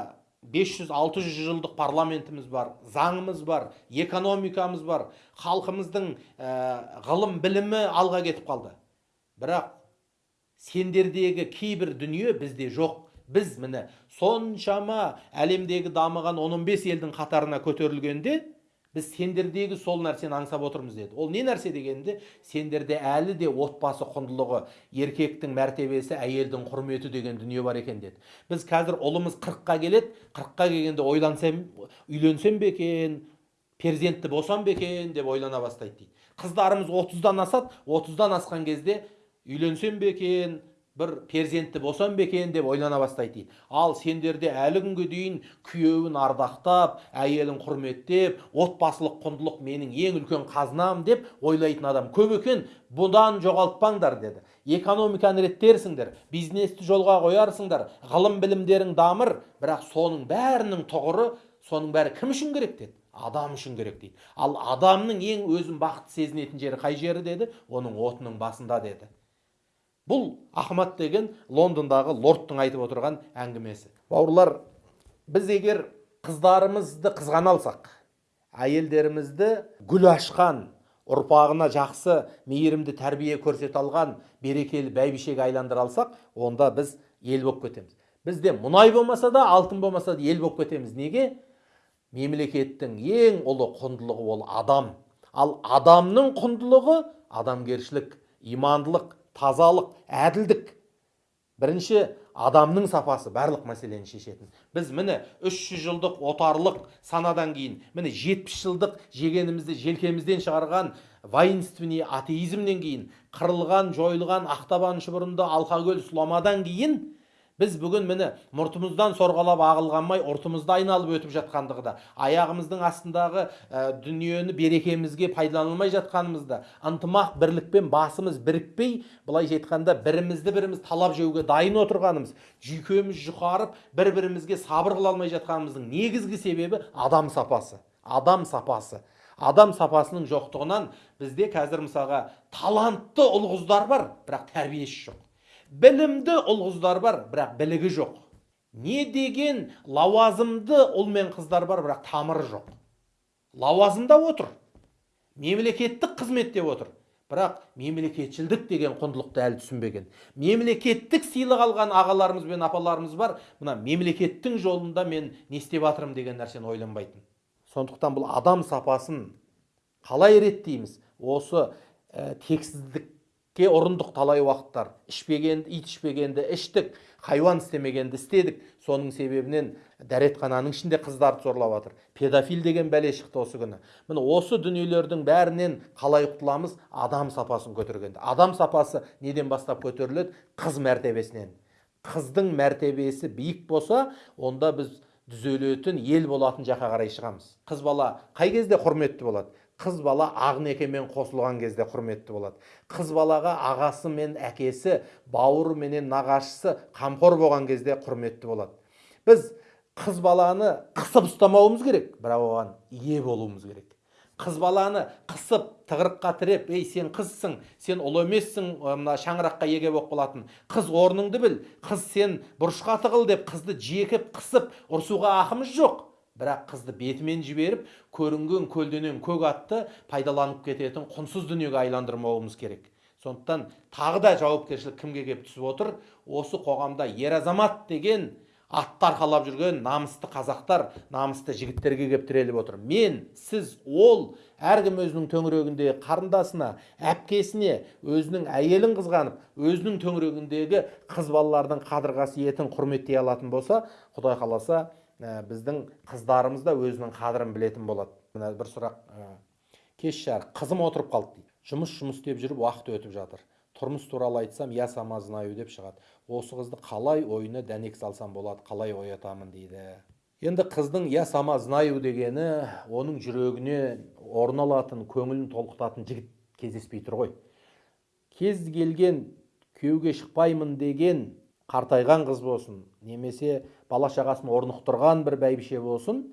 500-600 жылдық парламентіміз бар заңымыз бар экономикамыз бар халқымыздың ә, ғылым білімі алға кетіп қалды. Бірақ сендердегі кейбір дүние бізде жоқ. Біз міне соншама әлемдегі дамыған 15 елдің қатарына көтерілгенде біз сендердегі сол нәрсені аңсап отырмыз деді. Ол не нәрсе дегенде сендерде әлі де отбасы құндылығы еркектің мәртебесі әйелдің құрметі деген дүние бар екен деді. Біз қазір ұлымыз қырыққа келеді қырыққа келгенде ойлансам үйленсем бе екен перзентті босам ба екен деп ойлана бастайды дейді. Қыздарымыз отыздан асады отыздан асқан кезде үйленсем бе екен бір перзентті босам ба екен деп ойлана бастайды дейді ал сендерде әлі күнге дейін күйеуін ардақтап әйелін құрметтеп отбасылық құндылық менің ең үлкен қазынам деп ойлайтын адам көп екен? Бұдан жоғалтпаңдар деді. Экономиканы реттерсіңдер бизнесті жолға қоярсыңдар ғылым білімдерің дамыр. Бірақ соның бәрінің тұғыры соның бәрі кім үшін керек деді? Адам үшін керек дейді. Ал адамның ең өзін бақытты сезінетін жері қай жері деді? Оның отының басында деді. Бұл ахмад деген лондондағы лордтың айтып отырған әңгімесі. Бауырлар біз егер қыздарымызды қызғана алсақ әйелдерімізді гүл ашқан ұрпағына жақсы мейірімді тәрбие көрсете алған берекелі бәйбішеге айландыра алсақ онда біз ел болып кетеміз. Бізде мұнай болмаса да алтын болмаса да ел болып кетеміз. Неге? Мемлекеттің ең ұлы құндылығы ол адам. Ал адамның құндылығы адамгершілік имандылық. Тазалық әділдік. Бірінші адамның сапасы барлық мәселені шешетін. Біз міне 300 жылдық отарлық санадан кейін міне 70 жылдық жегенімізді желкемізден шығарған воинственный атеизмнен кейін қырылған жойылған ақтабан шұбырынды алқакөл сұламадан кейін біз бүгін міне мұртымыздан сорғалап ағылған май ұртымызды айналып өтіп жатқандығы да аяғымыздың астындағы ә, дүниені берекемізге пайдалана жатқанымызда ынтымақ бірлікпен басымыз бірікпей былайша айтқанда бірімізді біріміз талап жеуге дайын отырғанымыз жүйкеміз жұқарып бір бірімізге сабыр қыла алмай жатқанымыздың негізгі себебі адам сапасы адам сапасы. Адам сапасының жоқтығынан бізде қазір мысалға талантты ұл қыздар бар бірақ тәрбиесі жоқ. Білімді ұл қыздар бар бірақ білігі жоқ не деген лауазымды ұл мен қыздар бар бірақ тамыры жоқ лауазымда отыр мемлекеттік қызметте отыр бірақ мемлекетшілдік деген құндылықты әлі түсінбеген мемлекеттік сыйлық алған ағаларымыз бен апаларымыз бар мына мемлекеттің жолында мен не істеп жатырмын деген нәрсені ойланбайтын сондықтан бұл адам сапасын қалай реттейміз осы ә, тексіздік ке ұрындық талай уақыттар. Ішпегенді ит ішпегенді іштік хайуан істемегенді істедік. Соның себебінен дәретхананың ішінде қыздарды зорлап жатыр. Педофил деген бәле шықты осы күні. Міне осы дүниелердің бәрінен қалай құтыламыз? Адам сапасын көтергенде. Адам сапасы неден бастап көтеріледі? Қыз мәртебесінен. Қыздың мәртебесі биік болса онда біз түзелетін ел болатын жаққа қарай шығамыз. Қыз бала қай кезде құрметті болады? Қыз бала ақ некемен қосылған кезде құрметті болады. Қыз балаға ағасы мен әкесі бауыры менен нағашысы қамқор болған кезде құрметті болады. Біз қыз баланы қысып ұстамауымыз керек бірақ оған ие болуымыз керек. Қыз баланы қысып тығырыққа тіреп ей сен қызсың сен ұл емессің мына шаңыраққа еге болып қалатын. Қыз орныңды біл қыз сен бұрышқа тығыл деп қызды жекіп қысып ұрсуға ақымыз жоқ. Бірақ қызды бетімен жіберіп көрінген көлденең көк атты пайдаланып кететін құнсыз дүниеге айландырмауымыз керек. Сондықтан тағы да жауапкершілік кімге келіп түсіп отыр? Осы қоғамда ер азамат деген атты арқалап жүрген намысты қазақтар намысты жігіттерге келіп тіреліп отыр. Мен сіз ол әркім өзінің төңірегіндегі қарындасына әпкесіне өзінің әйелін қызғанып өзінің төңірегіндегі қыз балалардың қадір қасиетін құрметтей алатын болса құдай қаласа біздің қыздарымыз да өзінің қадірін білетін болады. Мына бір сұрақ ә, кеш жарық қызым отырып қалды дейді. Жұмыс жұмыс істеп жүріп уақыт өтіп жатыр. Тұрмыс туралы айтсам я сама знаю деп шығады. Осы қызды қалай ойына дәнек салсам болады қалай оятамын дейді. Енді қыздың я сама знаю дегені оның жүрегіне орын алатын көңілін толқытатын жігіт кездеспей тұр ғой. Кез келген күйеуге шықпаймын деген қартайған қыз болсын немесе бала шағасын орнықтырған бір бәйбіше болсын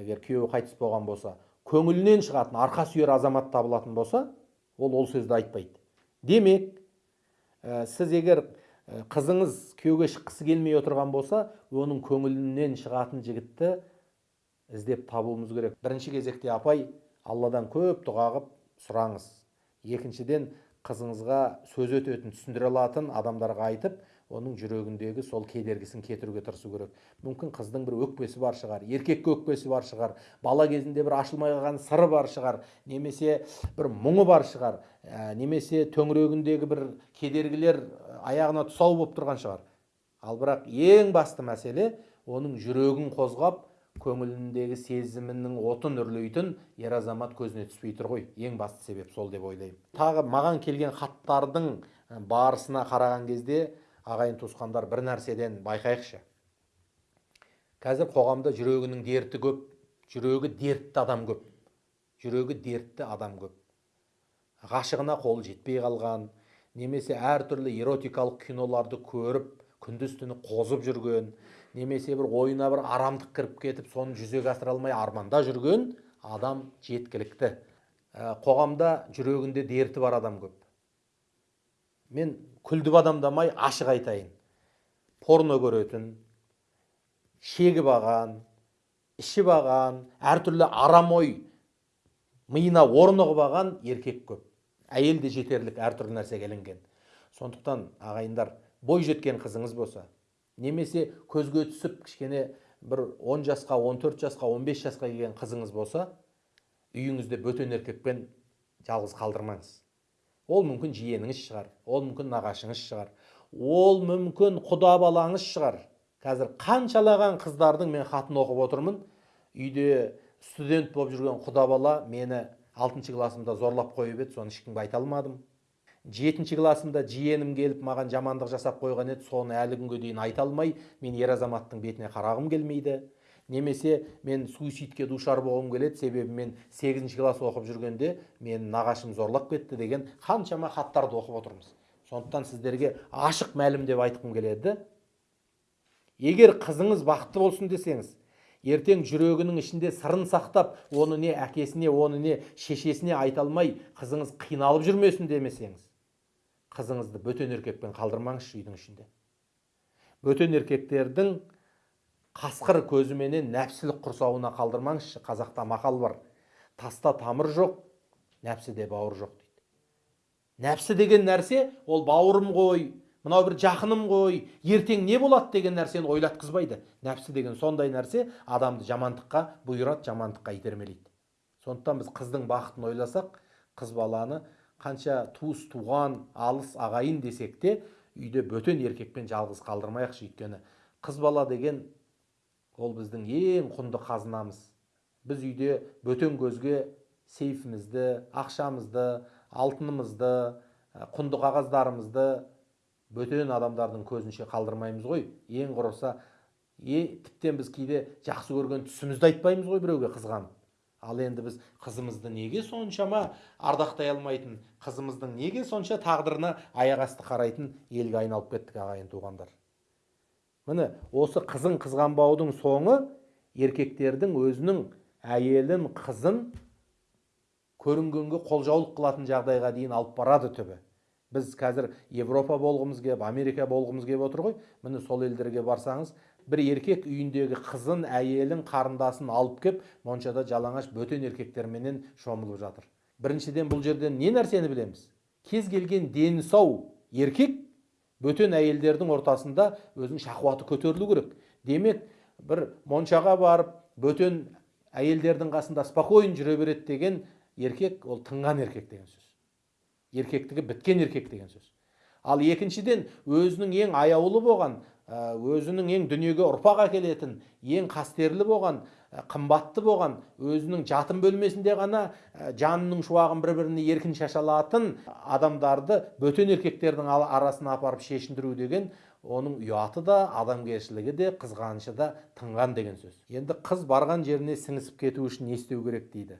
егер күйеуі қайтыс болған болса көңілінен шығатын арқа сүйер азамат табылатын болса ол ол сөзді айтпайды. Демек ә, сіз егер қызыңыз күйеуге шыққысы келмей отырған болса оның көңілінен шығатын жігітті іздеп табуымыз керек. Бірінші кезекте апай алладан көп дұға қылып сұраңыз. Екіншіден қызыңызға сөз өтетін түсіндіре алатын адамдарға айтып оның жүрегіндегі сол кедергісін кетіруге тырысу керек. Мүмкін қыздың бір өкпесі бар шығар еркекке өкпесі бар шығар бала кезінде бір ашылмай қалған сыры бар шығар немесе бір мұңы бар шығар ә, немесе төңірегіндегі бір кедергілер аяғына тұсау болып тұрған шығар. Ал бірақ ең басты мәселе оның жүрегін қозғап көңіліндегі сезімінің отын үрлейтін ер азамат көзіне түспей тұр ғой. Ең басты себеп сол деп ойлаймын. Тағы маған келген хаттардың барысына қараған кезде ағайын туысқандар бір нәрседен байқайықшы. Қазір қоғамда жүрегінің дерті көп жүрегі дертті адам көп жүрегі дертті адам көп. Ғашығына қолы жетпей қалған немесе әртүрлі эротикалық киноларды көріп күндіз түні қозып жүрген немесе бір ойына бір арамдық кіріп кетіп соны жүзеге асыра алмай арманда жүрген адам жеткілікті. Ә, қоғамда жүрегінде дерті бар адам көп. Мен күлдіп адамдамай ашық айтайын. Порно көретін шегіп алған ішіп алған әртүрлі арам ой миына орнығып алған еркек көп. Әйел де жетерлік әртүрлі нәрсеге ілінген. Сондықтан ағайындар бой жеткен қызыңыз болса немесе көзге түсіп кішкене бір 10 жасқа 14 жасқа 15 жасқа келген қызыңыз болса үйіңізде бөтен еркекпен жалғыз қалдырмаңыз. Ол мүмкін жиеніңіз шығар. Ол мүмкін нағашыңыз шығар. Ол мүмкін құда балаңыз шығар. Қазір қаншалаған қыздардың мен хатын оқып отырмын. Үйде студент болып жүрген құда бала мені алтыншы классымда зорлап қойып еді соны ешкімге айта алмадым. Жетінші классымда жиенім келіп маған жамандық жасап қойған еді соны әлі күнге дейін айта алмай мен ер азаматтың бетіне қарағым келмейді. Немесе мен суицидке душар болғым келеді себебі мен сегізінші класс оқып жүргенде мен нағашым зорлап кетті деген қаншама хаттарды оқып отырмыз. Сондықтан сіздерге ашық мәлім деп айтқым келеді. Егер қызыңыз бақытты болсын десеңіз ертең жүрегінің ішінде сырын сақтап оны не әкесіне оны не шешесіне айта алмай қызыңыз қиналып жүрмесін демесеңіз қызыңызды бөтен еркекпен қалдырмаңызшы үйдің ішінде. Бөтен еркектердің қасқыр көзіменен нәпсілік құрсауына қалдырмаңызшы қазақта мақал бар. Таста тамыр жоқ нәпсіде бауыр жоқ дейді. Нәпсі деген нәрсе ол бауырым ғой мынау бір жақыным ғой ертең не болады деген нәрсені ойлатқызбайды. Нәпсі деген сондай нәрсе адамды жамандыққа бұйырады жамандыққа итермелейді. Сондықтан біз қыздың бақытын ойласақ қыз баланы қанша туыс туған алыс ағайын десек те үйде бөтен еркекпен жалғыз қалдырмайықшы өйткені қыз бала деген ол біздің ең құнды қазынамыз. Біз үйде бөтен көзге сейфімізді ақшамызды алтынымызды құнды қағаздарымызды бөтен адамдардың көзінше қалдырмаймыз ғой. Ең құрыса е тіптен біз кейде жақсы көрген түсімізді айтпаймыз ғой біреуге қызғанып ал енді біз қызымызды неге соншама ардақтай алмайтын қызымыздың неге сонша тағдырына аяқ асты қарайтын елге айналып кеттік ағайын туғандар. Міне осы қызын қызғанбаудың соңы еркектердің өзінің әйелін қызын көрінгенге қолжаулық қылатын жағдайға дейін алып барады түбі. Біз қазір европа болғымыз кеп америка болғымыз кеп отыр ғой. Міне сол елдерге барсаңыз бір еркек үйіндегі қызын әйелін қарындасын алып кеп моншада жалаңаш бөтен еркектерменен шомылып жатыр. Біріншіден бұл жерден не нәрсені білеміз? Кез келген дені сау еркек бөтен әйелдердің ортасында өзінің шахуаты көтерілу керек. Демек бір моншаға барып бөтен әйелдердің қасында спокойно жүре береді деген еркек ол тыңған еркек деген сөз. Еркектігі біткен еркек деген сөз. Ал екіншіден өзінің ең аяулы болған өзінің ең дүниеге ұрпақ әкелетін ең қастерлі болған қымбатты болған өзінің жатын бөлмесінде ғана жанының шуағын бір біріне еркін шаша алатын адамдарды бөтен еркектердің арасына апарып шешіндіру деген оның ұяты да адамгершілігі де қызғанышы да тыңған деген сөз. Енді қыз барған жеріне сіңісіп кету үшін не істеу керек дейді?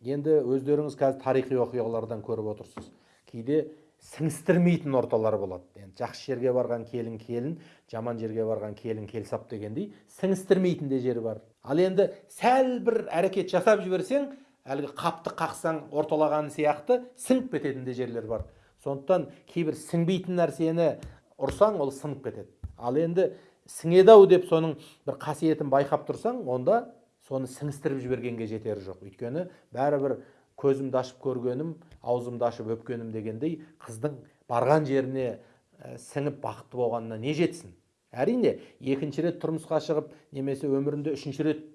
Енді өздеріңіз қазір тарихи оқиғалардан көріп отырсыз. Кейде сіңістірмейтін орталар болады. Енді жақсы жерге барған келін келін жаман жерге барған келін келсап дегендей сіңістірмейтін де жер бар. Ал енді сәл бір әрекет жасап жіберсең әлгі қапты қақсаң орталаған сияқты сіңіп кететін де жерлер бар. Сондықтан кейбір сіңбейтін нәрсені ұрсаң ол сынып кетеді. Ал енді сіңеді ау деп соның бір қасиетін байқап тұрсаң онда соны сіңістіріп жібергенге жетері жоқ. Өйткені бәрібір көзімді ашып көргенім аузымды ашып өпкенім дегендей қыздың барған жеріне ә, сіңіп бақытты болғанына не жетсін? Әрине екінші рет тұрмысқа шығып немесе өмірінде үшінші рет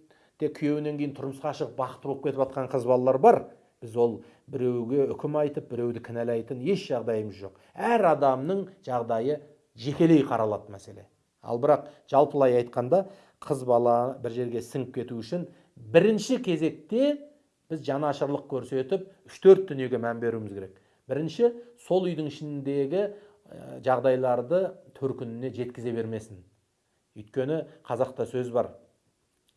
те күйеуінен кейін тұрмысқа шығып бақытты болып кетіп жатқан қыз балалар бар. Біз ол біреуге үкім айтып біреуді кінәлайтын еш жағдайымыз жоқ. Әр адамның жағдайы жекелей қаралады мәселе. Ал бірақ жалпылай айтқанда қыз бала бір жерге сіңіп кету үшін бірінші кезекте біз жанашырлық көрсетіп үш төрт дүниеге мән беруіміз керек. Бірінші сол үйдің ішіндегі жағдайларды төркініне жеткізе бермесін. Өйткені қазақта сөз бар.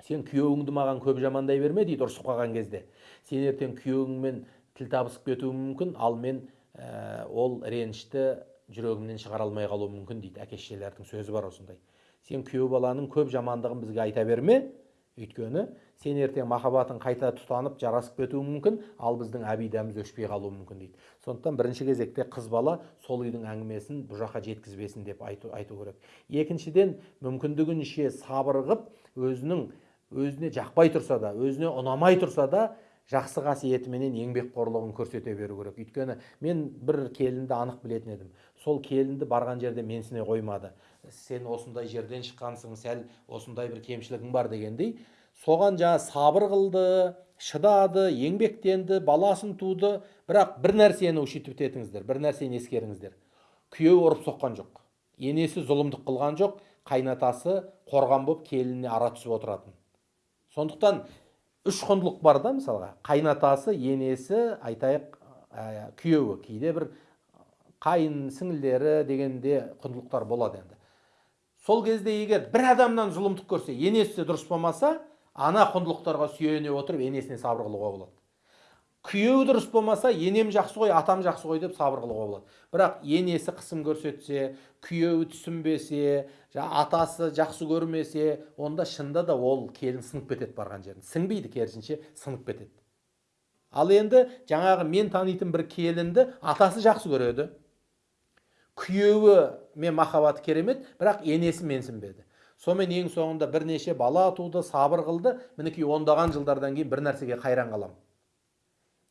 Сен күйеуіңді маған көп жамандай берме дейді ұрысып қалған кезде. Сен ертең күйеуіңмен тіл табысып кетуің мүмкін ал мен ә, ол ренішті жүрегімнен шығара алмай қалуым мүмкін дейді әке шешелердің сөзі бар осындай. Сен күйеу баланың көп жамандығын бізге айта берме. Өйткені сен ертең махаббатың қайта тұтанып жарасып кетуі мүмкін ал біздің әбидәміз өшпей қалуы мүмкін дейді. Сондықтан бірінші кезекте қыз бала сол үйдің әңгімесін бұл жаққа жеткізбесін деп айту, айту керек. Екіншіден мүмкіндігінше сабыр қып өзінің өзіне жақпай тұрса да өзіне ұнамай тұрса да жақсы қасиетіменен еңбекқорлығын көрсете беру керек. Өйткені мен бір келінді анық білетін едім. Сол келінді барған жерде менсіне қоймады. Сен осындай жерден шыққансың сәл осындай бір кемшілігің бар дегендей соған жаңа сабыр қылды шыдады еңбектенді баласын туды. Бірақ бір нәрсені учитывать етіңіздер бір нәрсені ескеріңіздер. Күйеуі ұрып соққан жоқ. Енесі зұлымдық қылған жоқ қайнатасы қорған болып келініне ара түсіп отыратын. Сондықтан үш құндылық бар да мысалға. Қайнатасы енесі айтайық ә, күйеуі кейде бір қайын сіңілдері дегенде құндылықтар болады енді. Сол кезде егер бір адамнан зұлымдық көрсе енесі дұрыс болмаса ана құндылықтарға сүйене отырып енесіне сабыр қылуға болады. Күйеуі дұрыс болмаса енем жақсы ғой атам жақсы ғой деп сабыр қылуға болады. Бірақ енесі қысым көрсетсе күйеуі түсінбесе атасы жақсы көрмесе онда шынында да ол келін сынып кетеді барған жерін. Сіңбейді керісінше сынып кетеді. Ал енді жаңағы мен танитын бір келінді атасы жақсы көреді. Күйеуі мен махаббаты керемет бірақ енесі менсінбеді. Сонымен ең соңында бірнеше бала туды сабыр қылды. Мінекей ондаған жылдардан кейін бір нәрсеге қайран қалам.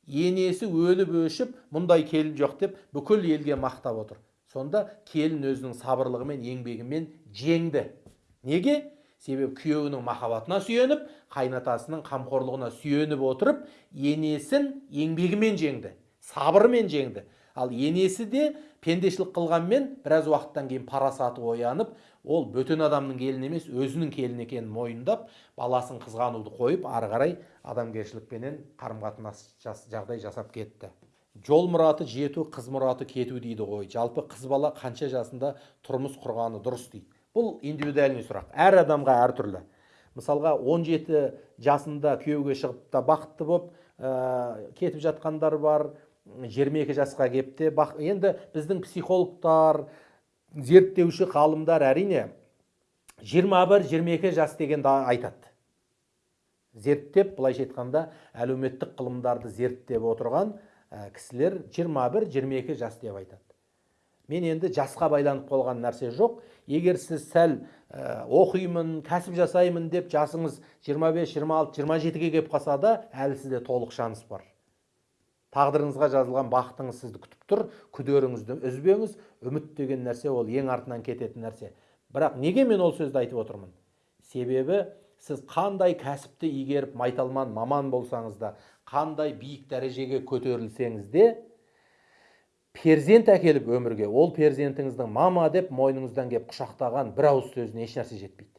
енесі өліп өшіп мұндай келін жоқ деп бүкіл елге мақтап отыр. Сонда келін өзінің сабырлығымен еңбегімен жеңді. Неге? Себебі күйеуінің махаббатына сүйеніп қайнатасының қамқорлығына сүйеніп отырып енесін еңбегімен жеңді сабырымен жеңді. Ал енесі де пендешілік қылғанмен біраз уақыттан кейін парасаты оянып ол бөтен адамның келіні емес өзінің келіні екенін мойындап баласын қызғануды қойып ары қарай адамгершілікпенен қарым қатынас жағдай жасап кетті. Жол мұраты жету қыз мұраты кету дейді ғой. Жалпы қыз бала қанша жасында тұрмыс құрғаны дұрыс дейді. Бұл индивидуальный сұрақ. Әр адамға әртүрлі мысалға 17 жасында күйеуге шығып та бақытты болып ә, кетіп жатқандар бар 22 жасқа келіп те енді біздің психологтар зерттеуші ғалымдар әрине 21-22 жас дегенді айтады. Зерттеп былайша айтқанда әлеуметтік ғылымдарды зерттеп отырған ә, кісілер 21-22 жас деп айтады. Мен енді жасқа байланып қалған нәрсе жоқ. Егер сіз сәл ә, оқимын кәсіп жасаймын деп жасыңыз 25-26-27-ге келіп қалса да әлі сізде толық шанс бар. Тағдырыңызға жазылған бақытыңыз сізді күтіп тұр күдеріңізді үзбеңіз. Үміт деген нәрсе ол ең артынан кететін нәрсе. Бірақ неге мен ол сөзді айтып отырмын? Себебі сіз қандай кәсіпті игеріп майталман маман болсаңыз да қандай биік дәрежеге көтерілсеңіз де перзент әкеліп өмірге ол перзентіңіздің мама деп мойныңыздан келіп құшақтаған бір ауыз сөзіне ешнәрсе жетпейді.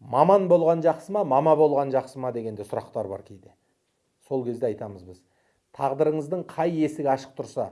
Маман болған жақсы ма мама болған жақсы ма дегенде сұрақтар бар кейде. Сол кезде айтамыз біз. Тағдырыңыздың қай есігі ашық тұрса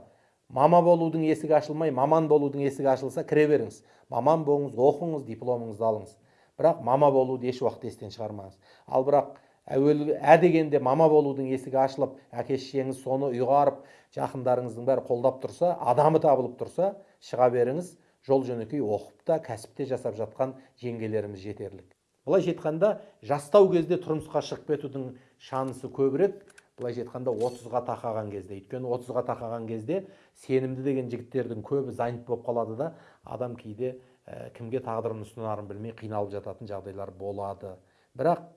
мама болудың есігі ашылмай маман болудың есігі ашылса кіре беріңіз. Маман болыңыз оқыңыз дипломыңызды алыңыз. Бірақ мама болуды еш уақытта естен шығармаңыз. Ал бірақ әуелгі ә дегенде мама болудың есігі ашылып әке шешеңіз соны ұйғарып жақындарыңыздың бәрі қолдап тұрса адамы табылып тұрса шыға беріңіз. Жол жөнекей оқып та кәсіпте жасап жатқан жеңгелеріміз жетерлік. Былайша айтқанда жастау кезде тұрмысқа шығып кетудің шансы көбірек былайша айтқанда отызға тақаған кезде өйткені отызға тақаған кезде сенімді деген жігіттердің көбі занят болып қалады да адам кейде ә, кімге тағдырын ұсынарын білмей қиналып жататын жағдайлар болады. Бірақ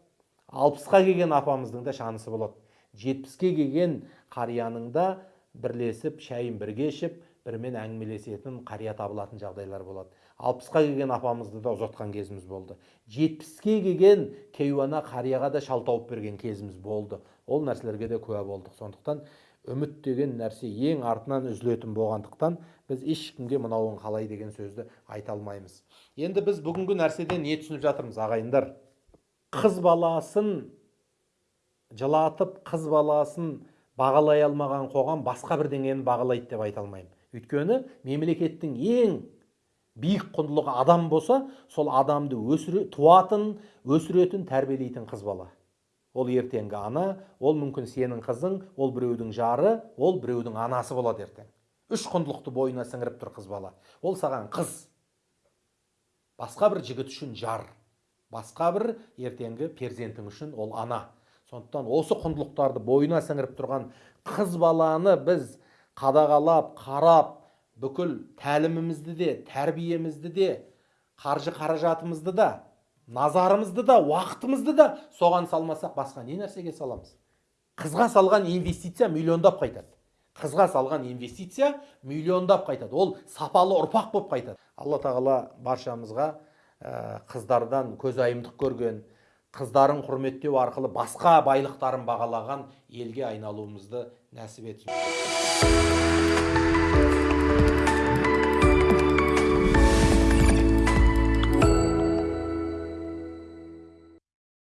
алпысқа келген апамыздың да шанысы болады. Жетпіске келген қарияның да бірлесіп шайын бірге ішіп бірімен әңгімелесетін қария табылатын жағдайлар болады. Алпысқа келген апамызды да ұзатқан кезіміз болды. Жетпіске келген кейуана қарияға да шал тауып берген кезіміз болды. Ол нәрселерге де куә болдық. Сондықтан үміт деген нәрсе ең артынан үзілетін болғандықтан біз ешкімге мынауың қалай деген сөзді айта алмаймыз. Енді біз бүгінгі нәрседен не түсініп жатырмыз ағайындар? Қыз баласын жылатып қыз баласын бағалай алмаған қоғам басқа бірдеңені бағалайды деп айта алмаймын. Өйткені мемлекеттің ең биік құндылығы адам болса сол адамды өсіре туатын өсіретін тәрбиелейтін қыз бала. Ол ертеңгі ана ол мүмкін сенің қызың ол біреудің жары ол біреудің анасы болады ертең. Үш құндылықты бойына сіңіріп тұр қыз бала. Ол саған қыз. Басқа бір жігіт үшін жар. Басқа бір ертеңгі перзентің үшін ол ана. Сондықтан осы құндылықтарды бойына сіңіріп тұрған қыз баланы біз қадағалап қарап бүкіл тәлімімізді де тәрбиемізді де қаржы қаражатымызды да назарымызды да уақытымызды да соған салмасақ басқа не нәрсеге саламыз? Қызға салған инвестиция миллиондап қайтады. Қызға салған инвестиция миллиондап қайтады. Ол сапалы ұрпақ болып қайтады. Алла тағала баршамызға ә, қыздардан көзайымдық көрген қыздарын құрметтеу арқылы басқа байлықтарын бағалаған елге айналуымызды нәсіп етсін.